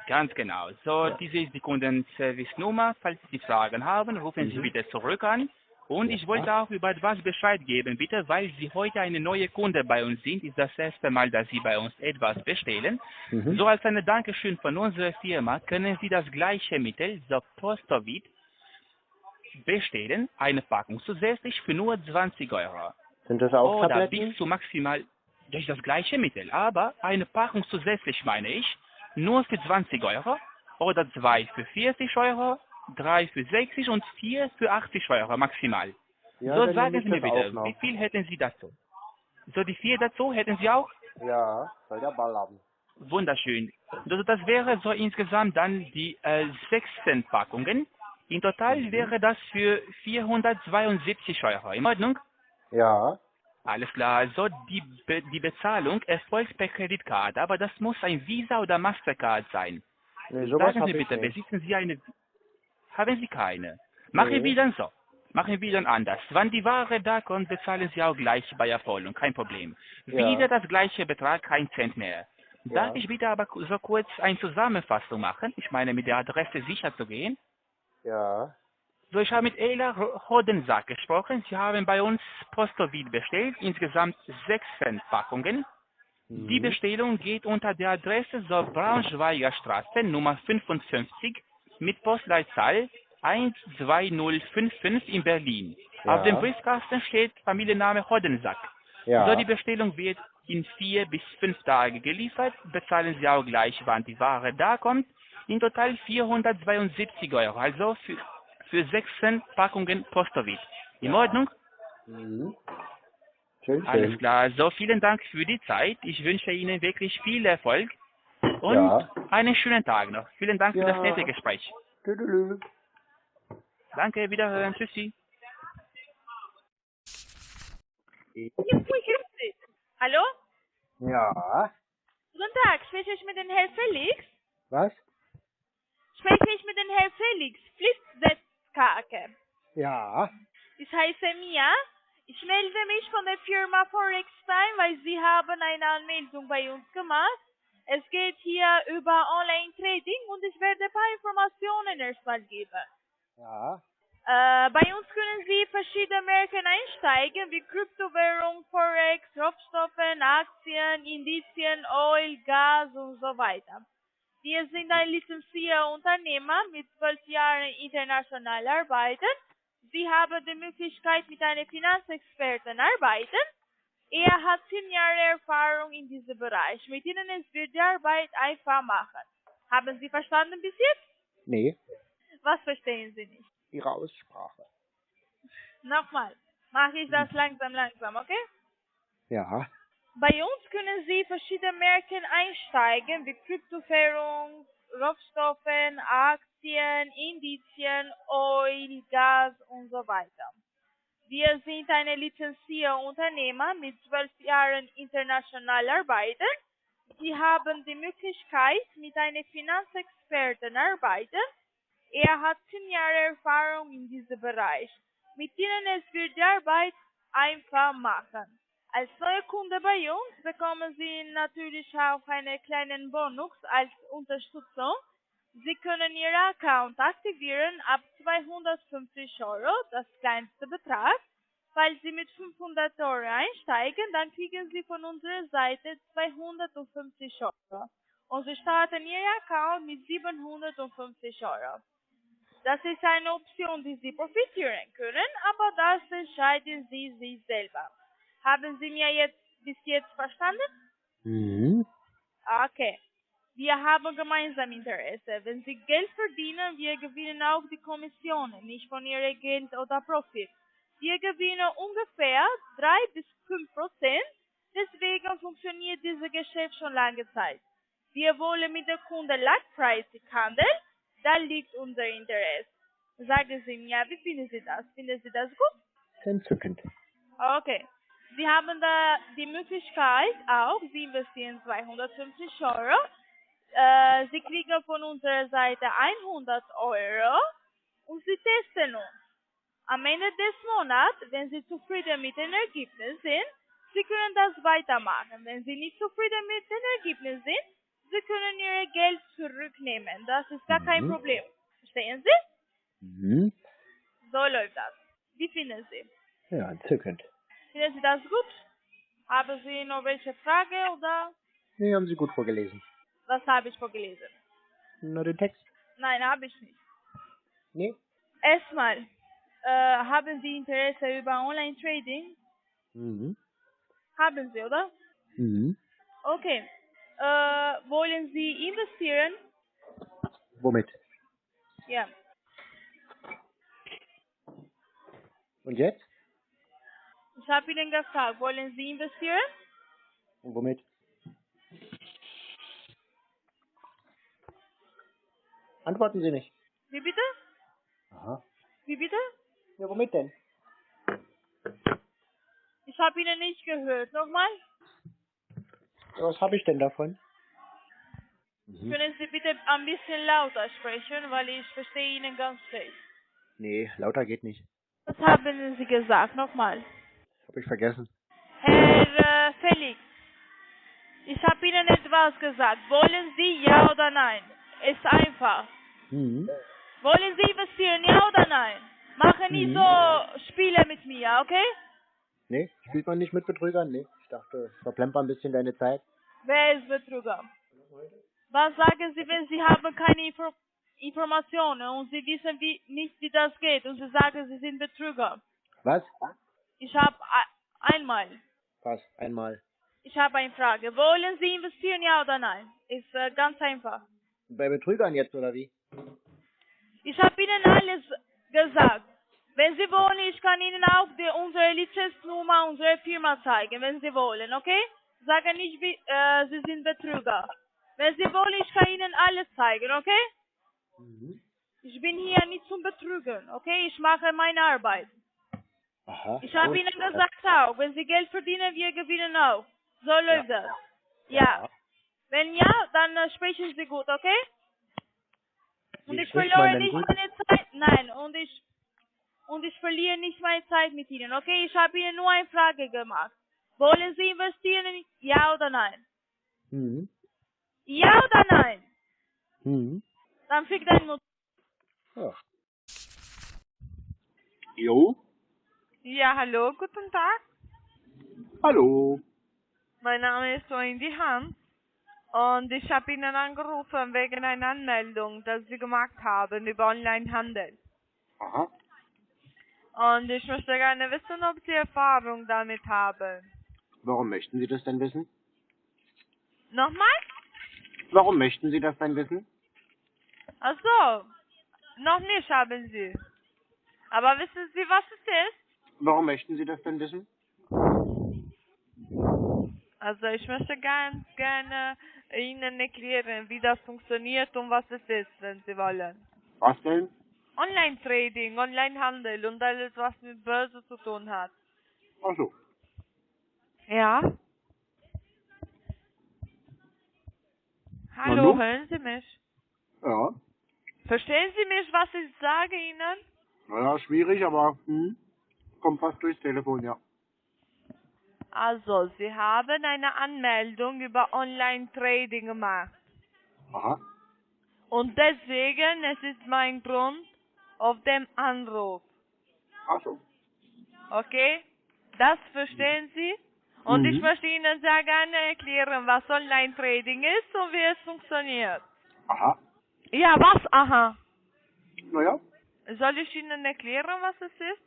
Ganz genau. So, diese ist die Kundenservice-Nummer. Falls Sie Fragen haben, rufen Sie Mhm. bitte zurück an. Und ich wollte auch über etwas Bescheid geben, bitte, weil Sie heute eine neue Kunde bei uns sind. Ist das erste Mal, dass Sie bei uns etwas bestellen. Mhm. So als eine Dankeschön von unserer Firma können Sie das gleiche Mittel, so Postovit, bestellen. Eine Packung zusätzlich für nur 20 Euro. Sind das auch Oder Tabletten? bis zu maximal, ist das gleiche Mittel, aber eine Packung zusätzlich meine ich, nur für 20 Euro oder zwei für 40 Euro, drei für 60 und vier für 80 Euro maximal. Ja, so sagen Sie mir bitte, wie viel hätten Sie dazu? So die vier dazu hätten Sie auch? Ja, soll der Ball haben. Wunderschön. Also das wäre so insgesamt dann die äh, 16 Packungen. In total Mhm. wäre das für 472 Euro. In Ordnung? Ja. Alles klar. Also die, Be die Bezahlung erfolgt per Kreditkarte, aber das muss ein Visa oder Mastercard sein. Nee, Sagen Sie bitte, besitzen Sie eine? Haben Sie keine? Machen wir dann so. Machen wir dann anders. Wann die Ware da kommt, bezahlen Sie auch gleich bei Erfolgung, kein Problem. Wieder das gleiche Betrag, kein Cent mehr. Darf ich bitte aber so kurz eine Zusammenfassung machen? Ich meine, mit der Adresse sicher zu gehen. Ja. So, ich habe mit Ela Hodensack gesprochen. Sie haben bei uns Postovit bestellt, insgesamt 16 Packungen. Die Mhm. Bestellung geht unter der Adresse so Braunschweiger Straße Nummer 55 mit Postleitzahl 12055 in Berlin. Ja. Auf dem Briefkasten steht Familienname Hodensack. Ja. So, die Bestellung wird in vier bis fünf Tage geliefert. Bezahlen Sie auch gleich, wann die Ware da kommt. In total 472 Euro, also für, für 16 Packungen Postovit. In Ordnung? Mhm. Schön, Alles schön. klar. So, vielen Dank für die Zeit. Ich wünsche Ihnen wirklich viel Erfolg und Ja. einen schönen Tag noch. Vielen Dank für Ja. das nette Gespräch. Tüdelü. Danke, wiederhören. Tschüssi. Hallo? Ja. Guten Tag, spreche ich mit dem Herrn Felix? Was? Spreche ich mit dem Herrn Felix Pflichtsetzkake. Ja. Ich heiße Mia. Ich melde mich von der Firma Forex Time, weil Sie haben eine Anmeldung bei uns gemacht. Es geht hier über Online-Trading und ich werde ein paar Informationen erstmal geben. Ja. Äh, bei uns können Sie verschiedene Märkte einsteigen, wie Kryptowährung, Forex, Rohstoffe, Aktien, Indizien, Oil, Gas und so weiter. Wir sind ein lizenzierter Unternehmer mit zwölf Jahren international arbeiten. Sie haben die Möglichkeit, mit einem Finanzexperten arbeiten. Er hat zehn Jahre Erfahrung in diesem Bereich. Mit Ihnen ist wird die Arbeit einfach machen. Haben Sie verstanden bis jetzt? Nee. Was verstehen Sie nicht? Ihre Aussprache. Nochmal. Mache ich das langsam, langsam, okay? Ja. Bei uns können Sie verschiedene Märkte einsteigen, wie Kryptowährung, Rohstoffe, Aktien, Indizien, Oil, Gas und so weiter. Wir sind eine lizenzierte Unternehmer mit zwölf Jahren international arbeiten. Sie haben die Möglichkeit, mit einem Finanzexperten arbeiten. Er hat zehn Jahre Erfahrung in diesem Bereich. Mit ihnen es wird die Arbeit einfach machen. Als neuer Kunde bei uns bekommen Sie natürlich auch einen kleinen Bonus als Unterstützung. Sie können Ihren Account aktivieren ab 250 Euro, das kleinste Betrag. Falls Sie mit 500 Euro einsteigen, dann kriegen Sie von unserer Seite 250 Euro. und Sie starten Ihr Account mit 750 Euro. Das ist eine Option, die Sie profitieren können, aber das entscheiden Sie sich selber. Haben Sie mir jetzt bis jetzt verstanden? Mhm. Okay. Wir haben gemeinsam Interesse. Wenn Sie Geld verdienen, wir gewinnen auch die Kommissionen, nicht von Ihrem Geld oder Profit. Wir gewinnen ungefähr 3 bis 5 Prozent, deswegen funktioniert dieses Geschäft schon lange Zeit. Wir wollen mit der Kunde langfristig handeln, da liegt unser Interesse. Sagen Sie mir, wie finden Sie das? Finden Sie das gut? Entzückend. Okay. Sie haben da die Möglichkeit auch, Sie investieren 250 Euro. Äh, Sie kriegen von unserer Seite 100 Euro und Sie testen uns. Am Ende des Monats, wenn Sie zufrieden mit den Ergebnissen sind, Sie können das weitermachen. Wenn Sie nicht zufrieden mit den Ergebnissen sind, Sie können Ihr Geld zurücknehmen. Das ist gar kein Mhm. Problem. Verstehen Sie? Mhm. So läuft das. Wie finden Sie? Ja, entzückend. Finden Sie das gut? Haben Sie noch welche Frage oder Nee, haben Sie gut vorgelesen. Was habe ich vorgelesen? Nur den Text? Nein, habe ich nicht. Nee. Erstmal, äh, haben Sie Interesse über Online-Trading? Mhm. Haben Sie, oder? Mhm. Okay. Äh, wollen Sie investieren? Womit? Ja. Und jetzt? Ich habe Ihnen gefragt, wollen Sie investieren? Und womit? Antworten Sie nicht. Wie bitte? Aha. Wie bitte? Ja, womit denn? Ich habe Ihnen nicht gehört. Nochmal? Ja, was habe ich denn davon? Mhm. Können Sie bitte ein bisschen lauter sprechen, weil ich verstehe Ihnen ganz schlecht. Nee, lauter geht nicht. Was haben Sie gesagt? Nochmal. Hab ich vergessen. Herr äh, Felix, ich habe Ihnen etwas gesagt. Wollen Sie ja oder nein? Ist einfach. Mhm. Wollen Sie investieren, ja oder nein? Machen nicht Mhm. so Spiele mit mir, okay? Nee, spielt man nicht mit Betrügern? Nee. Ich dachte, verplemper ein bisschen deine Zeit. Wer ist Betrüger? Was sagen Sie, wenn Sie haben keine Info Informationen und Sie wissen wie, nicht, wie das geht und Sie sagen, Sie sind Betrüger? Was? Ich habe einmal, Was? Einmal. ich habe eine Frage. Wollen Sie investieren, ja oder nein? Ist äh, ganz einfach. Bei Betrügern jetzt, oder wie? Ich habe Ihnen alles gesagt. Wenn Sie wollen, ich kann Ihnen auch die, unsere Lizenznummer, unsere Firma zeigen, wenn Sie wollen, okay? Sagen nicht, wie, äh, Sie sind Betrüger. Wenn Sie wollen, ich kann Ihnen alles zeigen, okay? Mhm. Ich bin hier nicht zum Betrügen, okay? Ich mache meine Arbeit. Aha. Ich habe. Ihnen gesagt auch, wenn Sie Geld verdienen, wir gewinnen auch. So läuft das. Ja. Wenn ja, dann äh, sprechen Sie gut, okay? Und ich denn nicht gut? meine Zeit. Nein, und ich und ich verliere nicht meine Zeit mit Ihnen, okay? Ich habe Ihnen nur eine Frage gemacht. Wollen Sie investieren? Ja oder nein? Mhm. Ja oder nein? Mhm. Dann fick dein Mutter. Ja. Jo. Ja, hallo, guten Tag. Hallo. Mein Name ist Wendy Hans und ich habe Ihnen angerufen wegen einer Anmeldung, die Sie gemacht haben über Onlinehandel. Aha. Und ich möchte gerne wissen, ob Sie Erfahrung damit haben. Warum möchten Sie das denn wissen? Nochmal? Warum möchten Sie das denn wissen? Ach so, noch nicht haben Sie. Aber wissen Sie, was es ist? Warum möchten Sie das denn wissen? Also ich möchte ganz gerne Ihnen erklären, wie das funktioniert und was es ist, wenn Sie wollen. Was denn? Online-Trading, Online-Handel und alles, was mit Börse zu tun hat. Ach so. Ja? Hallo, Hallo? hören Sie mich? Ja. Verstehen Sie mich, was ich sage Ihnen? Naja, schwierig, aber hm, kommt fast durchs Telefon, ja. Also, Sie haben eine Anmeldung über Online-Trading gemacht. Aha. Und deswegen, es ist mein Grund auf dem Anruf. Ach so. Okay? Das verstehen Sie? Und Mhm. ich möchte Ihnen sehr gerne erklären, was Online-Trading ist und wie es funktioniert. Aha. Ja, was? Aha. Naja, Soll ich Ihnen erklären, was es ist?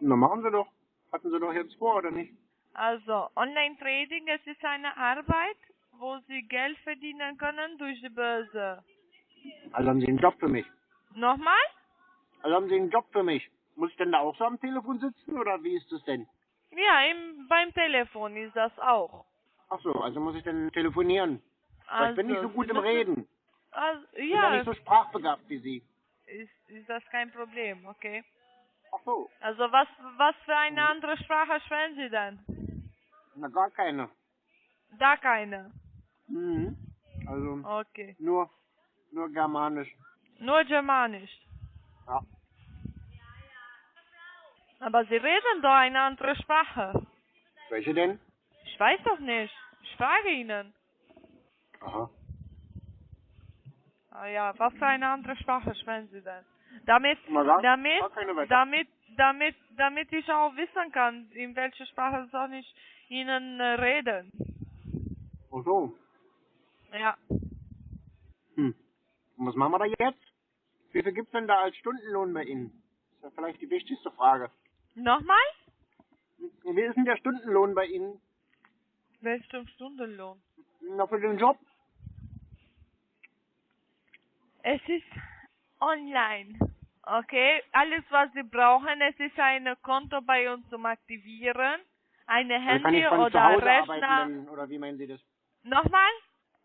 na machen Sie doch. Hatten Sie doch jetzt vor, oder nicht? Also, Online-Trading, es ist eine Arbeit, wo Sie Geld verdienen können durch die Börse. Also haben Sie einen Job für mich. Nochmal? Also haben Sie einen Job für mich. Muss ich denn da auch so am Telefon sitzen, oder wie ist das denn? Ja, im, beim Telefon ist das auch. Ach so, also muss ich dann telefonieren. Aber ich bin nicht so gut Sie im Reden. Also, Ich bin ja ja, nicht so sprachbegabt wie Sie. ist, ist das kein Problem, okay? Ach so, Also, was, was für eine andere Sprache sprechen Sie denn? Na gar keine. Da keine. Mhm. Also Okay. nur, nur Germanisch. Nur Germanisch. Ja. Aber Sie reden doch eine andere Sprache. Welche denn? Ich weiß doch nicht. Ich frage Ihnen. Aha. Ah ja, was für eine andere Sprache sprechen Sie denn? Damit, damit, damit, damit, damit ich auch wissen kann, in welcher Sprache soll ich Ihnen äh, reden. Ach so. Ja. Hm. Und was machen wir da jetzt? Wie viel gibt's denn da als Stundenlohn bei Ihnen? Das ist ja vielleicht die wichtigste Frage. Nochmal? Wie ist denn der Stundenlohn bei Ihnen? Welchen Stundenlohn? Na, für den Job? Es ist online. Okay, alles was Sie brauchen, es ist ein Konto bei uns zum Aktivieren, eine Also kann Handy ich von zu oder Hause Rechner. arbeiten, oder wie meinen Sie das? Nochmal?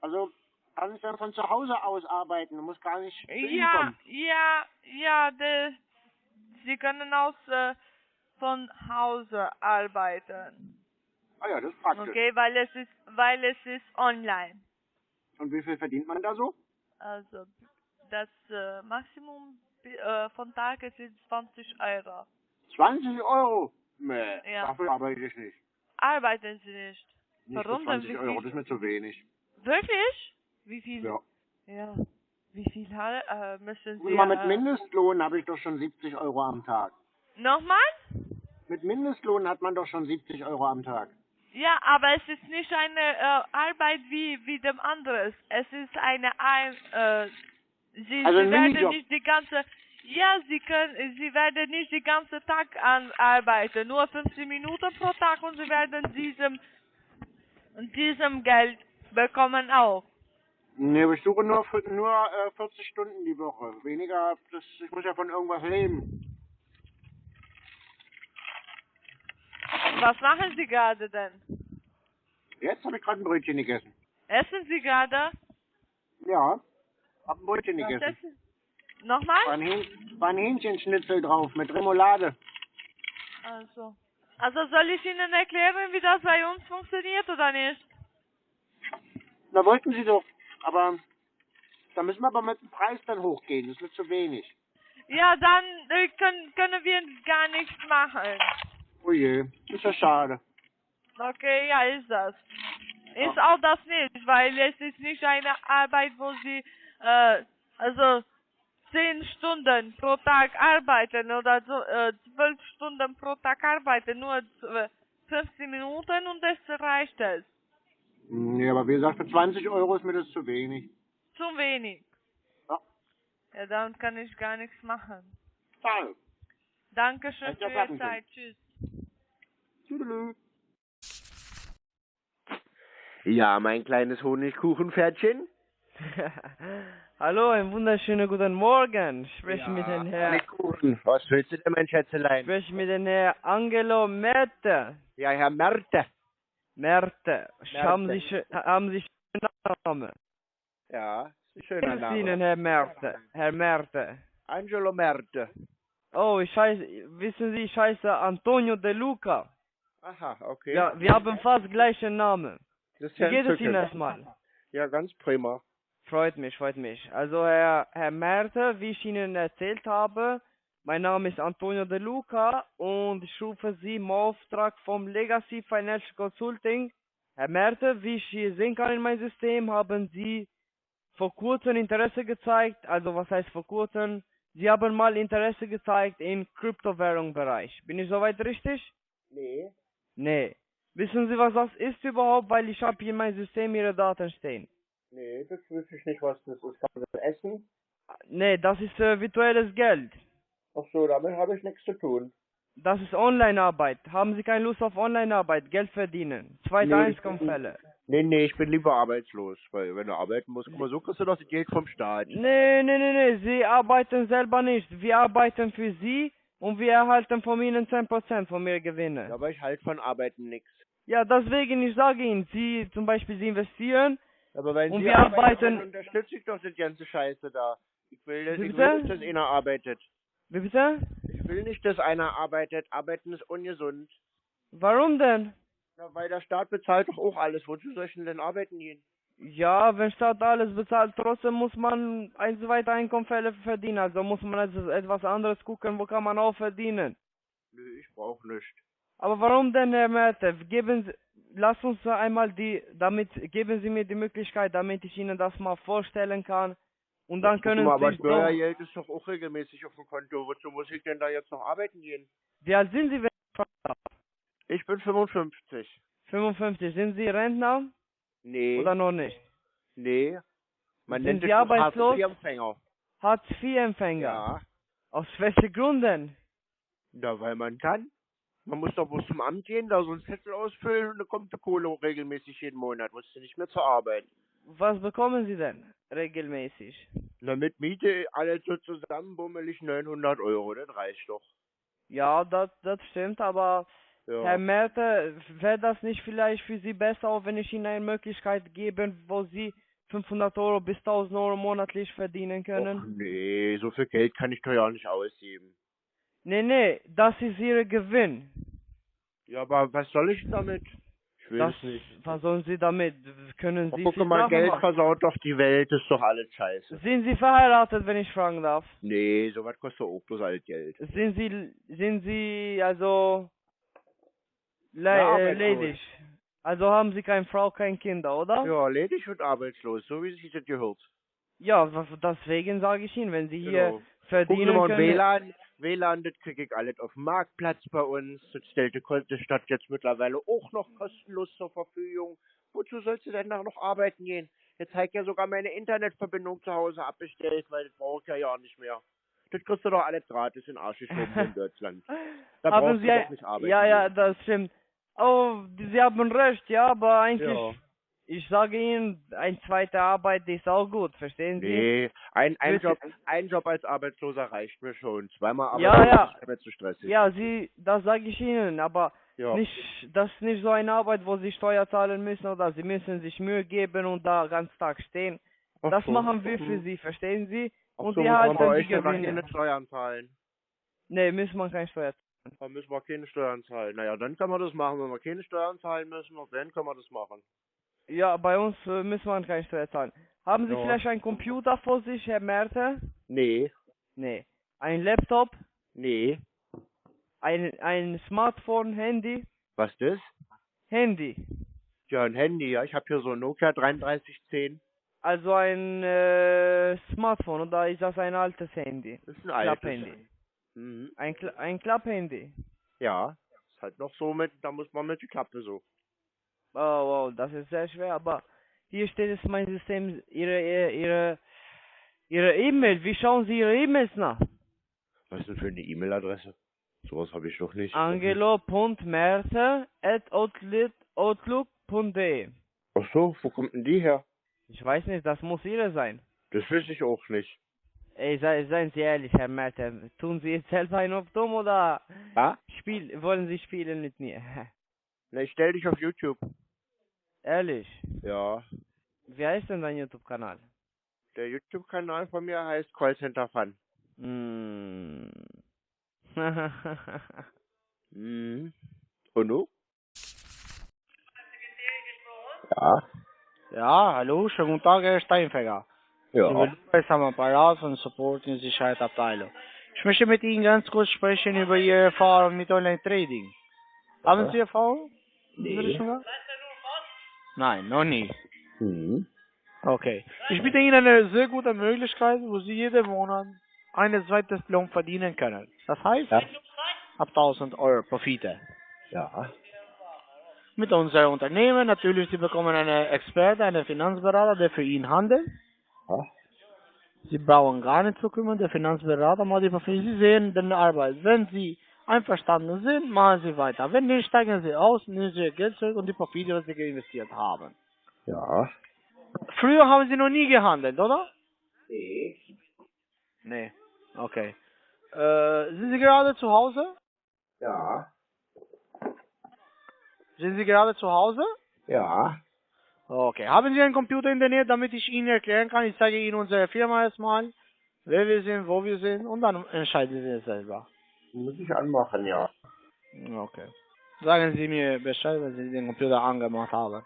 Also kann ich dann von zu Hause aus arbeiten muss gar nicht Ja, kommen? ja, ja, de, Sie können aus äh, von Hause arbeiten. Ah ja, das ist praktisch. Okay, weil es ist, weil es ist online. Und wie viel verdient man da so? Also das äh, Maximum äh, von Tages ist 20 Euro. 20 Euro? Nee, Ja. dafür arbeite ich nicht. Arbeiten Sie nicht? Nicht Warum denn? 20 Wie Euro, das ist mir zu wenig. Wirklich? Wie viel? Ja. Ja. Wie viel äh, müssen Sie? mal mit äh, Mindestlohn habe ich doch schon 70 Euro am Tag. Nochmal? Mit Mindestlohn hat man doch schon 70 Euro am Tag. Ja, aber es ist nicht eine äh, Arbeit wie wie dem anderes. Es ist eine ein äh, Sie, Also Sie werden Minijob. nicht die ganze ja, Sie können Sie werden nicht die ganze Tag an arbeiten, nur 15 Minuten pro Tag und Sie werden diesem diesem Geld bekommen auch. Nee, ich suche nur, nur äh, 40 Stunden die Woche. Weniger, das, ich muss ja von irgendwas leben. Was machen Sie gerade denn? Jetzt habe ich gerade ein Brötchen gegessen. Essen Sie gerade? Ja, hab ein Brötchen Was gegessen. essen? Nochmal? War ein, Hähn, war ein Hähnchenschnitzel drauf mit Remoulade. Also. Also soll ich Ihnen erklären, wie das bei uns funktioniert oder nicht? Na, wollten Sie doch. Aber da müssen wir aber mit dem Preis dann hochgehen. Das wird zu wenig. Ja, dann äh, können, können wir gar nichts machen. Oh je, ist ja schade. Okay, ja, ist das. Ist auch das nicht, weil es ist nicht eine Arbeit, wo Sie, äh, also, zehn Stunden pro Tag arbeiten oder so, äh, zwölf Stunden pro Tag arbeiten, nur äh, 15 Minuten und es reicht es. Nee, aber wie gesagt, für 20 Euro ist mir das zu wenig. Zu wenig. Ja. Ja, dann kann ich gar nichts machen. Schade. Dankeschön für Ihre. Zeit. Tschüss. Tüdelü. Ja, mein kleines Honigkuchenpferdchen. Hallo, einen wunderschönen guten Morgen. Ich spreche mit dem Herrn, Honigkuchen. Was willst du denn, mein ich Schätzelein? spreche mit dem Herrn Angelo Merte. Ja, Herr Merte. Merte. Haben. Sie, haben Sie schönen Namen? Ja, ist ein Wie schöner ist Ihnen, Name. Herr Merte? Herr Merte. Angelo Merte. Oh, ich heiße, wissen Sie, ich heiße Antonio De Luca. Aha, okay. Ja, wir haben fast gleichen Namen. das ist Wie ja geht es. Ihnen erstmal? Ja, ganz prima. Freut mich, freut mich. Also Herr, Herr Merte, wie ich Ihnen erzählt habe, mein Name ist Antonio De Luca und ich rufe Sie im Auftrag vom Legacy Financial Consulting. Herr Merte, wie ich hier sehen kann in meinem System, haben Sie vor kurzem Interesse gezeigt, also was heißt vor kurzem? Sie haben mal Interesse gezeigt im Kryptowährungsbereich. Bin ich soweit richtig? Nee. Nee. Wissen Sie, was das ist überhaupt? Weil ich habe hier in meinem System Ihre Daten stehen. Nee, das wüsste ich nicht, was das ist. Kann man das essen? Nee, das ist äh, virtuelles Geld. Ach so, damit habe ich nichts zu tun. Das ist Online-Arbeit. Haben Sie keine Lust auf Online-Arbeit? Geld verdienen. Zweite Nee, ich Einkommensfälle. Nee, nee, ich bin lieber arbeitslos. Weil wenn du arbeiten musst, guck mal, so kriegst du das Geld vom Staat. Nee, nee, nee, nee. Sie arbeiten selber nicht. Wir arbeiten für Sie und wir erhalten von Ihnen 10% von Ihren Gewinnen. Aber ich halt von Arbeiten nichts. Ja, deswegen, ich sage Ihnen, Sie zum Beispiel, Sie investieren Aber wenn und Sie wir arbeiten... dann unterstütze ich doch das ganze Scheiße da. Ich will, das, ich will nicht, dass einer arbeitet. Wie bitte? Ich will nicht, dass einer arbeitet. Arbeiten ist ungesund. Warum denn? Ja, weil der Staat bezahlt doch auch alles. Wozu soll ich denn, denn arbeiten gehen? Ja, wenn Staat alles bezahlt, trotzdem muss man ein zweite Einkommensfälle verdienen. Also muss man also etwas anderes gucken, wo kann man auch verdienen. Nö, ich brauch nicht. Aber warum denn, Herr Mertev? Geben Sie, lass uns einmal die, damit, geben Sie mir die Möglichkeit, damit ich Ihnen das mal vorstellen kann. Und dann können mal, Sie aber Steuergeld ist doch auch regelmäßig auf dem Konto. Wozu muss ich denn da jetzt noch arbeiten gehen? wie alt sind Sie, wenn ich? Ich bin 55. 55. Sind Sie Rentner Nee, oder noch nicht? nee. Man Sind nennt Sie arbeitslos? Hartz-IV-Empfänger. Hartz-IV-Empfänger. Ja. Aus welchen Gründen? Ja, weil man kann. Man muss doch bloß zum Amt gehen, da so einen Zettel ausfüllen und dann kommt die Kohle regelmäßig jeden Monat. Musst du nicht mehr zur Arbeit. Was bekommen Sie denn regelmäßig? Na, mit Miete alles so zusammen bummelig 900 Euro, das reicht doch. Ja, das, das stimmt, aber Ja. Herr Merte, wäre das nicht vielleicht für Sie besser, auch wenn ich Ihnen eine Möglichkeit gebe, wo Sie 500 Euro bis 1000 Euro monatlich verdienen können? Och, nee, so viel Geld kann ich doch ja nicht ausgeben. Nee, nee, das ist Ihr Gewinn. Ja, aber was soll ich damit? Ich will Das, es nicht. was sollen Sie damit? Können Oh, Sie guck viel mal, Geld machen. versaut doch die Welt, ist doch alles scheiße. Sind Sie verheiratet, wenn ich fragen darf? Nee, sowas kostet auch bloß alles Geld. Sind Sie, sind Sie also le Ja, äh, ledig? Also haben Sie keine Frau, keine Kinder, oder? Ja, ledig und arbeitslos, so wie sich das gehört. Ja, deswegen sage ich Ihnen, wenn Sie hier Genau. Gucken Sie verdienen mal, können. WLAN, WLAN, das kriege ich alles auf dem Marktplatz bei uns. Das stellt die Stadt jetzt mittlerweile auch noch kostenlos zur Verfügung. Wozu sollst du denn noch arbeiten gehen? Jetzt habe ich ja sogar meine Internetverbindung zu Hause abbestellt, weil das brauche ich ja ja nicht mehr. Das kriegst du doch alles gratis in Arsch geschoben in Deutschland. Da haben brauchst Sie du doch nicht arbeiten. Ja, ja, das stimmt. Oh, Sie haben recht, ja, aber eigentlich, Ja. Ich sage Ihnen, eine zweite Arbeit ist auch gut, verstehen Sie? Nee, ein, ein. Job, ein Job als Arbeitsloser reicht mir schon. Zweimal Ja, arbeitslos ja. ist zu stressig. Ja, Sie, das sage ich Ihnen, aber Ja. nicht, das ist nicht so eine Arbeit, wo Sie Steuer zahlen müssen oder Sie müssen sich Mühe geben und da ganz Tag stehen. Ach Das so. machen wir für Mhm. Sie, verstehen Sie? Ach Und so, man halten bei die dann Gewinne. keine Steuern zahlen. Nee, müssen wir keine Steuer zahlen. Da müssen wir keine Steuern zahlen. Naja, dann kann man das machen. Wenn wir keine Steuern zahlen müssen, dann kann man das machen. Ja, bei uns äh, müssen wir keine Steuer zahlen. Haben Sie Ja. vielleicht einen Computer vor sich, Herr Merte? Nee, Nee. Ein Laptop? nee. Ein, ein Smartphone, Handy? Was das? Handy. Ja, ein Handy, ja. Ich habe hier so ein Nokia 3310. Also ein äh, Smartphone oder ist das ein altes Handy? Das ist ein altes. Klapphandy. Mhm. Ein, Kla ein Klapphandy. Ja, ist halt noch so mit, da muss man mit die Klappe so. Oh, wow, das ist sehr schwer, aber hier steht es mein System, Ihre, Ihre, Ihre, E-Mail. Wie schauen Sie Ihre E-Mails nach? Was ist denn für eine E-Mail-Adresse? Sowas habe ich doch nicht. angelo.merse.outlook.de Ach so, wo kommt denn die her? Ich weiß nicht, das muss Ihre sein. Das wüsste ich auch nicht. Ey, sei, seien Sie ehrlich, Herr Merten. Tun Sie jetzt selber einen auf dumm oder Ja? spiel, wollen Sie spielen mit mir? Na, ich stell dich auf YouTube. ehrlich. Ja. Wie heißt denn dein YouTube-Kanal? Der YouTube-Kanal von mir heißt Callcenter Fun. Mm. Mhm. Und du? Ja. Ja, hallo, schönen guten Tag, Herr Steinfänger. Ja. Ich bin am Apparat von Support und Sicherheitsabteilung. Ich möchte mit Ihnen ganz kurz sprechen über Ihre Erfahrung mit Online-Trading. Haben Ja. Sie Erfahrung? Nee. Richtung gehabt? Nein, noch nie. Mhm. Okay. Ich biete Ihnen eine sehr gute Möglichkeit, wo Sie jeden Monat eine zweites Lohn verdienen können. Das heißt, Ja. ab 1000 Euro Profite. Ja. mit unserem Unternehmen. Natürlich, Sie bekommen einen Experte, einen Finanzberater, der für ihn handelt. Ja. Sie brauchen gar nicht zu kümmern, der Finanzberater macht die Papiere. Sie sehen den Arbeit. Wenn Sie einverstanden sind, machen Sie weiter. Wenn nicht, steigen Sie aus, nehmen Sie Ihr Geld zurück und die Papiere, die Sie investiert haben. Ja. Früher haben Sie noch nie gehandelt, oder? Nee. Nee. Okay. Äh, sind Sie gerade zu Hause? Ja. Sind Sie gerade zu Hause? Ja. Okay. Haben Sie einen Computer in der Nähe, damit ich Ihnen erklären kann? Ich zeige Ihnen unsere Firma erstmal, wer wir sind, wo wir sind und dann entscheiden Sie es selber. Muss ich anmachen, ja. Okay. Sagen Sie mir Bescheid, wenn Sie den Computer angemacht haben.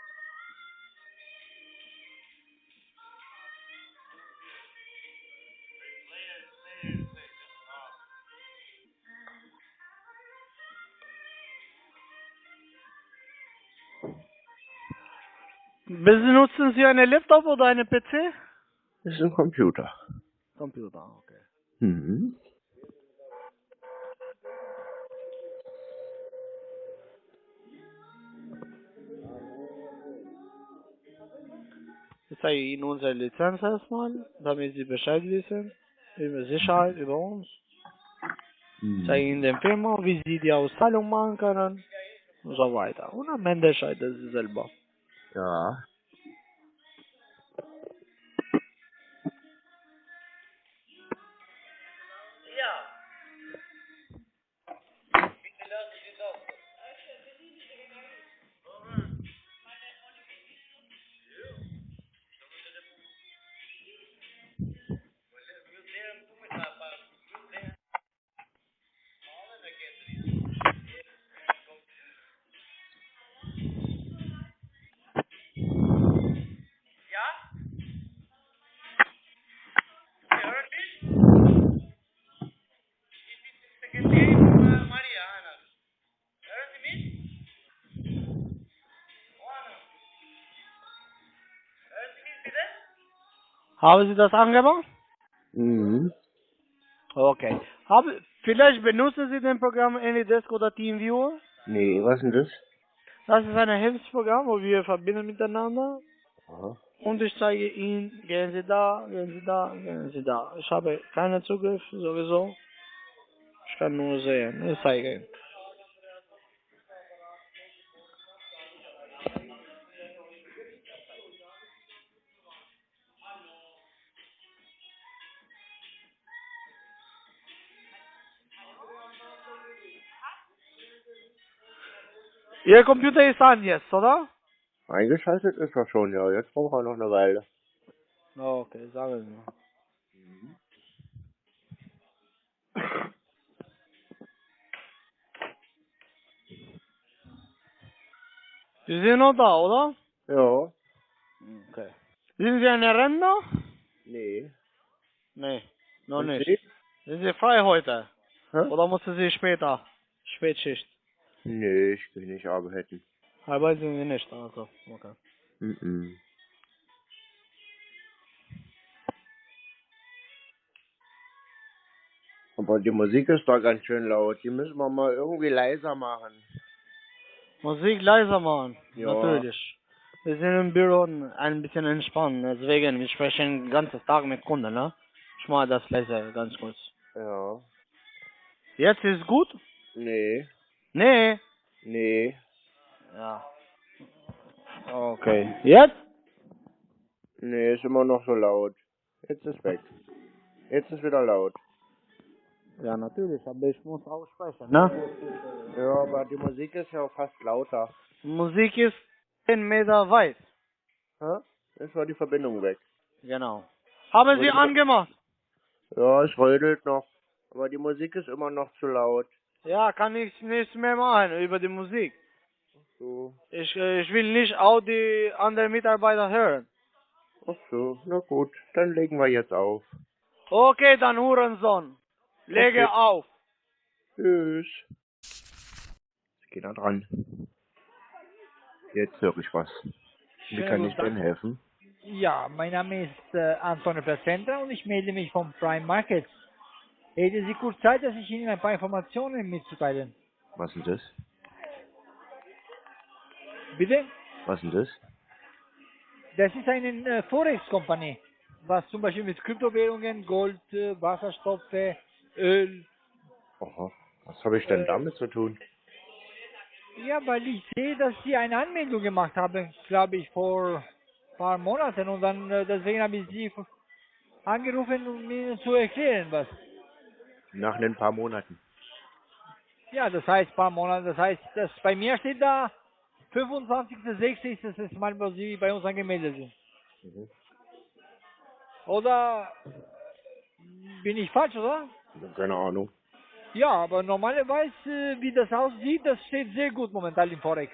Benutzen Sie einen Laptop oder einen PC? Das ist ein Computer. Computer, okay. Mhm. Ich zeige Ihnen unsere Lizenz erstmal, damit Sie Bescheid wissen über Sicherheit, über uns. Ich zeige Ihnen den Firma, wie Sie die Auszahlung machen können und so weiter. Und am Ende entscheiden Sie selber. Ja. Haben Sie das angemacht? Mhm. Okay. Haben, vielleicht benutzen Sie den Programm AnyDesk oder TeamViewer? Nee, was denn das? Das ist ein Hilfsprogramm, wo wir verbinden miteinander. Aha. Und ich zeige Ihnen, gehen Sie da, gehen Sie da, gehen Sie da. Ich habe keinen Zugriff sowieso. Ich kann nur sehen. Ich zeige Ihnen. Ihr Computer ist an jetzt, oder? Eingeschaltet ist er schon, ja. Jetzt braucht er noch eine Weile. Okay, sagen Sie mal. Sie sind noch da, oder? Ja. Okay. Sind Sie eine Rentner? Nee. Nee, noch Und nicht. Sie? Sind Sie frei heute? Hä? Oder mussten Sie später? Spätschicht. Nee, ich will nicht arbeiten. Arbeiten Sie nicht, also. Okay. Mhm. Aber die Musik ist doch ganz schön laut. Die müssen wir mal irgendwie leiser machen. Musik leiser machen. Ja. Natürlich. Wir sind im Büro ein bisschen entspannen, deswegen, wir sprechen den ganzen Tag mit Kunden, ne? Ich mache das leiser, ganz kurz. Ja. Jetzt ist gut? Nee. Nee. Nee. Ja. Okay. Jetzt? Nee, ist immer noch so laut. Jetzt ist weg. Jetzt ist wieder laut. Ja, natürlich, aber ich muss auch sprechen, ne? Ja, aber die Musik ist ja fast lauter. Musik ist 10 Meter weit. Hä? Jetzt war die Verbindung weg. Genau. Haben Sie angemacht? Ja, es rödelt noch. Aber die Musik ist immer noch zu laut. Ja, kann ich nichts mehr machen über die Musik. So. Ich, äh, ich will nicht auch die anderen Mitarbeiter hören. Ach so, na gut. Dann legen wir jetzt auf. Okay, dann Hurensohn. Lege Okay. auf. Tschüss. Jetzt geht er dran. Jetzt höre ich was. Wie kann ich denn helfen? Ja, mein Name ist äh, Antonio Placenta und ich melde mich vom Prime Market. Hätten Sie kurz Zeit, dass ich Ihnen ein paar Informationen mitzuteilen? Was ist das? Bitte? Was denn das? Das ist eine äh, Forex-Kompanie, was zum Beispiel mit Kryptowährungen, Gold, äh, Wasserstoffe, Öl. Aha. Was habe ich denn Äh, damit zu tun? Ja, weil ich sehe, dass Sie eine Anmeldung gemacht haben, glaube ich, vor ein paar Monaten und dann äh, deswegen habe ich Sie angerufen, um Ihnen zu erklären, was. Nach ein paar Monaten. Ja, das heißt ein paar Monate, das heißt, dass bei mir steht da 25.06. ist das erste Mal, wo Sie bei uns angemeldet sind. Mhm. Oder bin ich falsch, oder? Keine Ahnung. Ja, aber normalerweise, äh, wie das aussieht, das steht sehr gut momentan im Forex.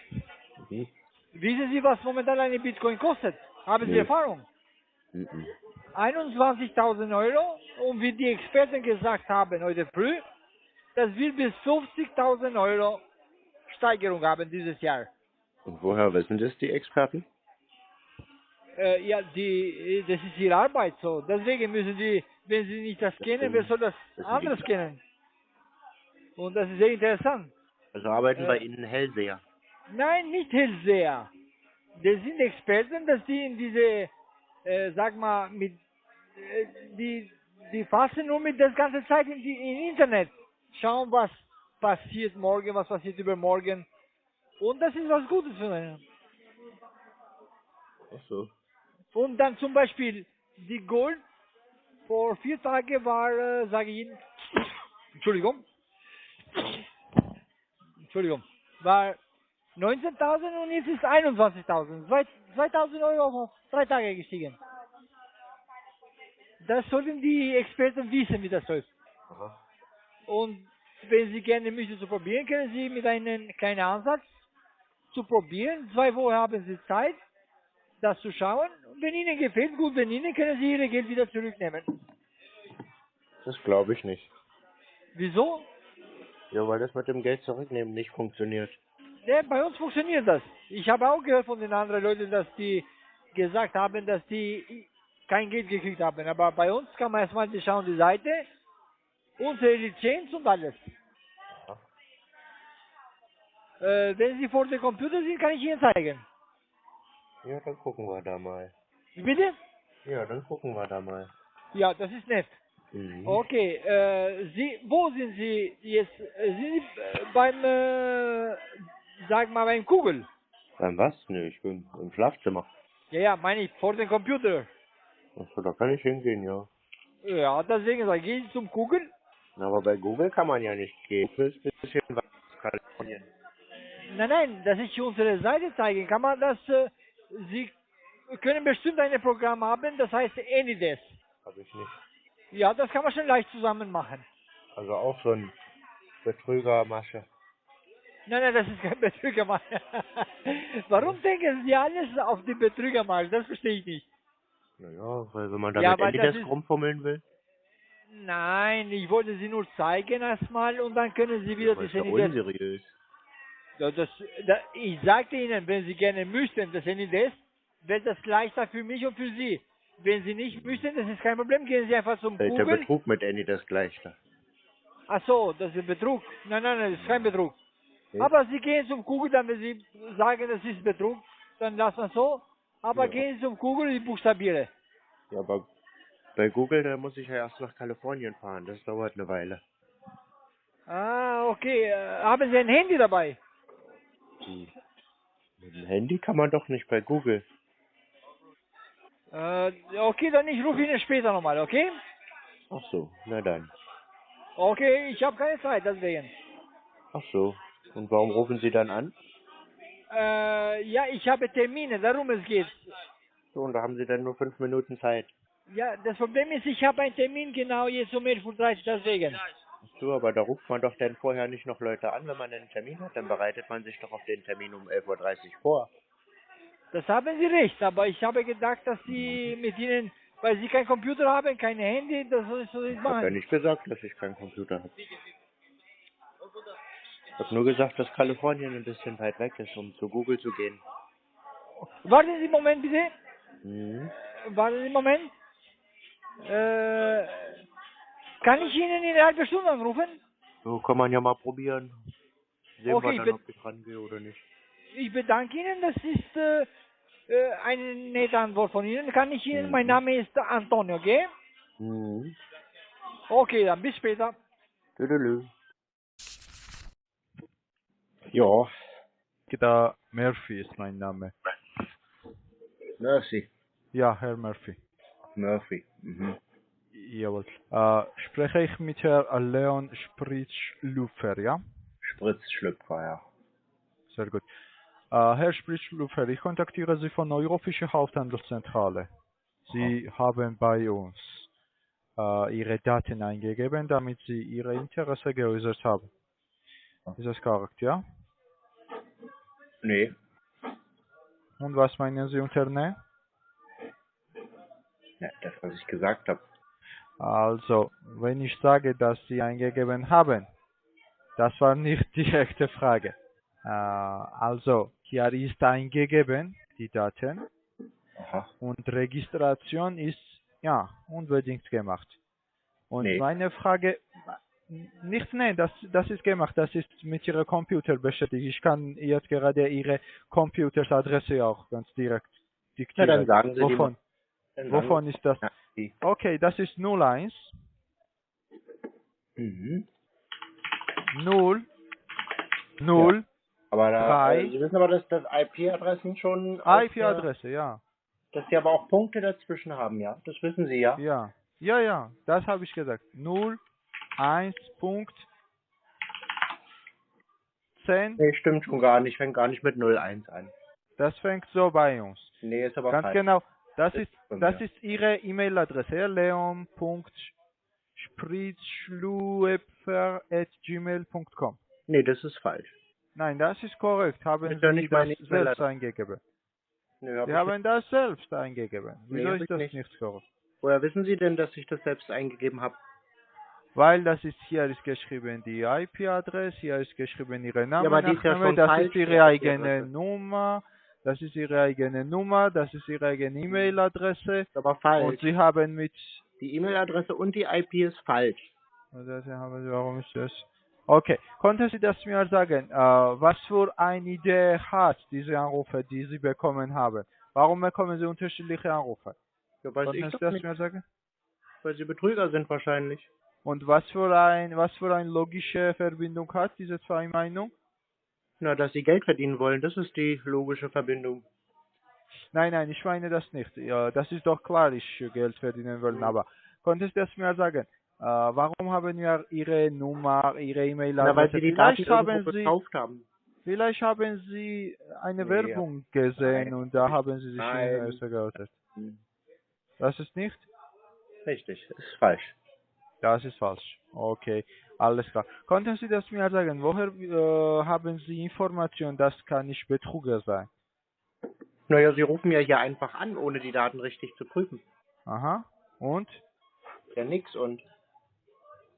Mhm. Wissen Sie, was momentan eine Bitcoin kostet? Haben Sie Nee. Erfahrung? Mhm. 21.000 Euro und wie die Experten gesagt haben heute früh, das wird bis 50.000 Euro Steigerung haben dieses Jahr. Und woher wissen das die Experten? Äh, ja, die, das ist ihre Arbeit so. Deswegen müssen sie, wenn sie nicht das kennen, wer soll das Das anderes die- kennen? Und das ist sehr interessant. Also arbeiten Äh, bei Ihnen Hellseher. Nein, nicht Hellseher. Das sind Experten, dass die in diese, äh, sag mal, mit, äh, die, die fassen nur mit das ganze Zeit in die, im Internet. Schauen, was passiert morgen, was passiert übermorgen. Und das ist was Gutes für einen. Ach so. Und dann zum Beispiel die Gold vor vier Tagen war, äh, sage ich Ihnen, Entschuldigung, Entschuldigung, war 19.000 und jetzt ist 21.000. Zwei- 2.000 Euro drei Tage gestiegen. Das sollten die Experten wissen, wie das läuft. Aha. Und wenn Sie gerne möchten zu probieren, können Sie mit einem kleinen Ansatz zu probieren. Zwei Wochen haben Sie Zeit, das zu schauen. Und wenn Ihnen gefällt, gut, wenn Ihnen, können Sie Ihr Geld wieder zurücknehmen. Das glaube ich nicht. Wieso? Ja, weil das mit dem Geld zurücknehmen nicht funktioniert. Ja, bei uns funktioniert das. Ich habe auch gehört von den anderen Leuten, dass die gesagt haben, dass die kein Geld gekriegt haben. Aber bei uns kann man erstmal die schauen die Seite, unsere Lizenz und alles. Äh, wenn Sie vor dem Computer sind, kann ich Ihnen zeigen. Ja, dann gucken wir da mal. Wie Bitte? Ja, dann gucken wir da mal. Ja, das ist nett. Mhm. Okay, äh, Sie, wo sind Sie jetzt? Äh, Sind Sie äh, beim, äh, sag mal, beim Google? Beim was? Ne, ich bin im Schlafzimmer. Ja, ja, meine ich, vor dem Computer. Achso, da kann ich hingehen, ja. Ja, deswegen sage ich, gehen Sie zum Google. Na, Aber bei Google kann man ja nicht gehen. Das ist ein bisschen was Kalifornien. Nein, nein, dass ich unsere Seite zeigen kann man das, äh, Sie können bestimmt ein Programm haben, das heißt Anydesk. Hab ich nicht. Ja, das kann man schon leicht zusammen machen. Also auch so ein Betrügermasche. Nein, nein, das ist kein Betrügermarkt. Warum denken Sie alles auf den Betrügermarkt? Das verstehe ich nicht. Naja, weil wenn man da Ja, das Anydesk ist- rumfummeln will, Nein, ich wollte Sie nur zeigen erstmal und dann können Sie wieder das ist das ja Anydesk. unseriös. Ja, das, da, ich sagte Ihnen, wenn Sie gerne möchten, das Anydesk, wäre das leichter für mich und für Sie. Wenn Sie nicht möchten, das ist kein Problem, gehen Sie einfach zum Da ist der Google. Betrug mit Anydesk leichter. Ach so, das ist Betrug. Nein, nein, nein, das ist kein Betrug. Okay. Aber Sie gehen zum Google, dann wenn Sie sagen, das ist Betrug, dann lassen wir so. Aber Ja. gehen Sie zum Google und ich buchstabiere. Ja, aber bei Google, da muss ich ja erst nach Kalifornien fahren. Das dauert eine Weile. Ah, okay. Äh, haben Sie ein Handy dabei? Hm. Mit dem Handy kann man doch nicht bei Google. Äh, okay, dann ich rufe Ihnen später nochmal, okay? Ach so, na dann. Okay, ich habe keine Zeit, deswegen. Ach so. Und warum rufen Sie dann an? Äh, ja, ich habe Termine, darum es geht. So, und da haben Sie dann nur fünf Minuten Zeit. Ja, das Problem ist, ich habe einen Termin genau jetzt um 11.30 Uhr, deswegen. Ach so, aber da ruft man doch dann vorher nicht noch Leute an, wenn man einen Termin hat. Dann bereitet man sich doch auf den Termin um 11.30 Uhr vor. Das haben Sie recht, aber ich habe gedacht, dass Sie mit Ihnen, weil Sie kein Computer haben, kein Handy, das soll ich so nicht Ich habe ja machen. nicht gesagt, dass ich keinen Computer habe. Ich habe nur gesagt, dass Kalifornien ein bisschen weit weg ist, um zu Google zu gehen. Warten Sie einen Moment, bitte. Mhm. Warten Sie einen Moment. Äh, kann ich Ihnen in einer halben Stunde anrufen? So kann man ja mal probieren. Sehen Okay, wir dann, ob ich rangehe oder nicht. ich bedanke Ihnen, das ist äh, äh, eine nette Antwort von Ihnen. Kann ich Ihnen, mein Name ist Antonio, okay? Mhm. Okay, dann bis später. Tüdelü. Ja, Da Murphy ist mein Name. Mercy. Ja, Herr Murphy. Murphy. Mhm. Jawohl. Äh, spreche ich mit Herrn Leon Spritzschlüpfer, ja? Spritzschlüpfer, ja. Sehr gut. Äh, Herr Spritzschlüpfer, ich kontaktiere Sie von Eurofische Haupthandelszentrale. Sie haben bei uns äh, Ihre Daten eingegeben, damit Sie Ihre Interesse geäußert haben. Ist das korrekt, ja? Nee. Und was meinen Sie unter Ne? Ja, das, was ich gesagt habe. Also, wenn ich sage, dass Sie eingegeben haben, das war nicht die echte Frage. Äh, also, hier ist eingegeben, die Daten, Aha. und Registration ist, ja, unbedingt gemacht. Und Nee. meine Frage, nicht, nein, das, das ist gemacht, das ist mit Ihrem Computer beschäftigt. Ich kann jetzt gerade Ihre Computersadresse auch ganz direkt diktieren. dann sagen Sie Wovon? Dann Wovon ist das? Ja. Okay, das ist 01 Mhm. 0 0 Aber da, Drei. äh, Sie wissen aber, dass das IP-Adressen schon IP-Adresse, ja. Dass Sie aber auch Punkte dazwischen haben, ja? Das wissen Sie, ja? Ja. Ja, ja, das habe ich gesagt. 0 1 Punkt 10, Nee, stimmt schon gar nicht. Fängt gar nicht mit 01 an. das fängt so bei uns. Nee, ist aber Ganz falsch. genau. Das ist das ist Ihre E-Mail-Adresse, leon.spritzschluepfer.gmail.com. Nee, das ist falsch. Nein, das ist korrekt. Haben Ist Sie nicht das meine selbst eingegeben? Nee, hab Sie haben das selbst eingegeben. Nee, Wieso hab ist das nicht. nicht korrekt? Woher wissen Sie denn, dass ich das selbst eingegeben habe? Weil das ist hier ist geschrieben die IP-Adresse, hier ist geschrieben Ihre Name, aber ja Nachname, schon das ist Ihre eigene. Nummer, das ist Ihre eigene Nummer, das ist Ihre eigene E-Mail-Adresse Ist aber falsch. und Sie haben mit Die E-Mail-Adresse und die IP ist falsch. das haben Sie, warum ist das? Okay, konnten Sie das mir sagen, äh, was für eine Idee hat diese Anrufe, die Sie bekommen haben? Warum bekommen Sie unterschiedliche Anrufe? Ja, weiß Konnten Sie das mir sagen? Weil Sie Betrüger sind wahrscheinlich. Und was für ein was für eine logische Verbindung hat diese zwei Meinungen? Na, dass Sie Geld verdienen wollen, das ist die logische Verbindung. Nein, nein, ich meine das nicht. Ja, das ist doch klar, ich Geld verdienen will. Mhm. Aber könntest du das mir sagen? Äh, warum haben wir Ihre Nummer, Ihre Na, weil E-Mail-Adresse? Sie die Daten Vielleicht haben Sie, gekauft haben. vielleicht haben Sie eine Nee, Werbung gesehen Nein. und da haben Sie sich. Interesse geäußert. Das ist nicht? Richtig, das ist falsch. Das ist falsch. Okay, alles klar. Konnten Sie das mir sagen? Woher äh, haben Sie Informationen, das kann nicht Betrüger sein? Naja, Sie rufen ja hier einfach an, ohne die Daten richtig zu prüfen. Aha. Und? Ja, nix und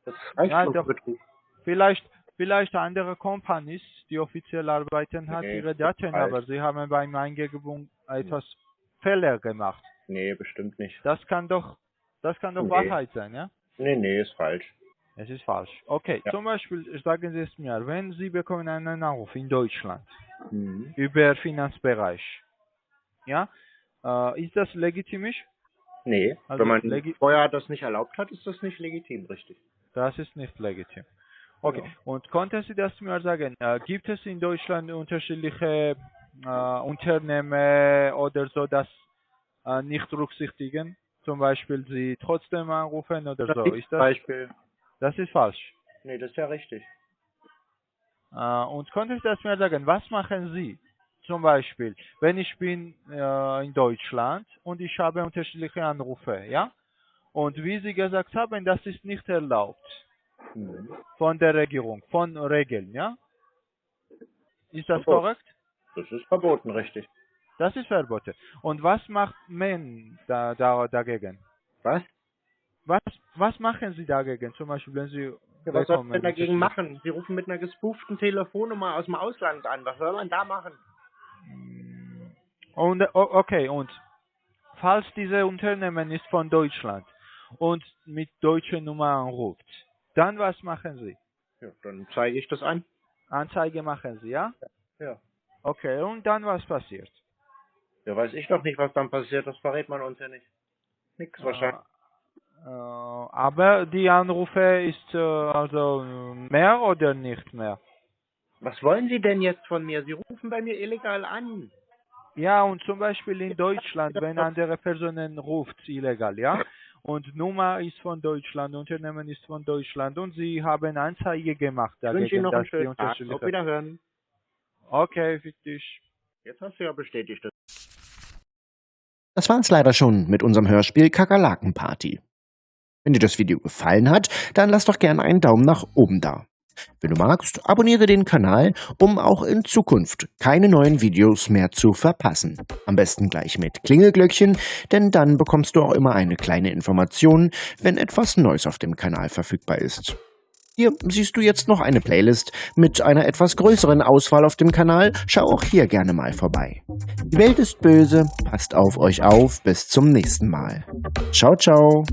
das reicht Ja, doch. Betrug. Vielleicht, vielleicht andere Companies, die offiziell arbeiten, hat Nee, ihre Daten, aber sie haben beim Eingebung etwas Fehler gemacht. Nee, bestimmt nicht. Das kann doch, das kann doch Nee. Wahrheit sein, ja? Nee, nee, ist falsch. Es ist falsch. Okay, Ja. zum Beispiel sagen Sie es mir, wenn Sie bekommen einen Anruf in Deutschland Mhm. über Finanzbereich, ja, äh, ist das legitimisch? Nee, Also wenn man vorher das nicht erlaubt hat, ist das nicht legitim, richtig. Das ist nicht legitim. Okay, Genau. und konnten Sie das mir sagen? Äh, gibt es in Deutschland unterschiedliche äh, Unternehmen oder so, das äh, nicht berücksichtigen? Zum Beispiel Sie trotzdem anrufen oder Das so. ist das, Beispiel. das ist falsch. Nee, das ist ja richtig. Äh, und konnten Sie das mir sagen? Was machen Sie? Zum Beispiel, wenn ich bin äh, in Deutschland und ich habe unterschiedliche Anrufe, ja? Und wie Sie gesagt haben, das ist nicht erlaubt. Mhm. von der Regierung, von Regeln, ja? Ist das Verbot. korrekt? Das ist verboten, richtig. Das ist verboten. Und was macht man da, da, dagegen? Was? Was, was machen Sie dagegen? Zum Beispiel, wenn Sie Ja, was soll man dagegen machen? Sie rufen mit einer gespooften Telefonnummer aus dem Ausland an. Was soll man da machen? Und okay, und falls diese Unternehmen ist von Deutschland und mit deutscher Nummer anruft, dann was machen Sie? Ja, dann zeige ich das an. Anzeige machen Sie, ja? Ja. Okay, und dann was passiert? Ja, weiß ich doch nicht, was dann passiert. Das verrät man uns ja nicht. Nix wahrscheinlich. Äh, aber die Anrufe ist äh, also mehr oder nicht mehr? Was wollen Sie denn jetzt von mir? Sie rufen bei mir illegal an. Ja, und zum Beispiel in Deutschland, wenn andere Personen ruft, illegal, ja? Und Nummer ist von Deutschland, Unternehmen ist von Deutschland und Sie haben Anzeige gemacht Ich wünsche Ihnen dagegen, noch einen schönen Tag. Auf Wiederhören. Okay, für dich. Jetzt hast du ja bestätigt. Das war's leider schon mit unserem Hörspiel Kakerlakenparty. Wenn dir das Video gefallen hat, dann lass doch gerne einen Daumen nach oben da. Wenn du magst, abonniere den Kanal, um auch in Zukunft keine neuen Videos mehr zu verpassen. Am besten gleich mit Klingelglöckchen, denn dann bekommst du auch immer eine kleine Information, wenn etwas Neues auf dem Kanal verfügbar ist. Hier siehst du jetzt noch eine Playlist mit einer etwas größeren Auswahl auf dem Kanal. Schau auch hier gerne mal vorbei. Die Welt ist böse, passt auf euch auf, bis zum nächsten Mal. Ciao, ciao.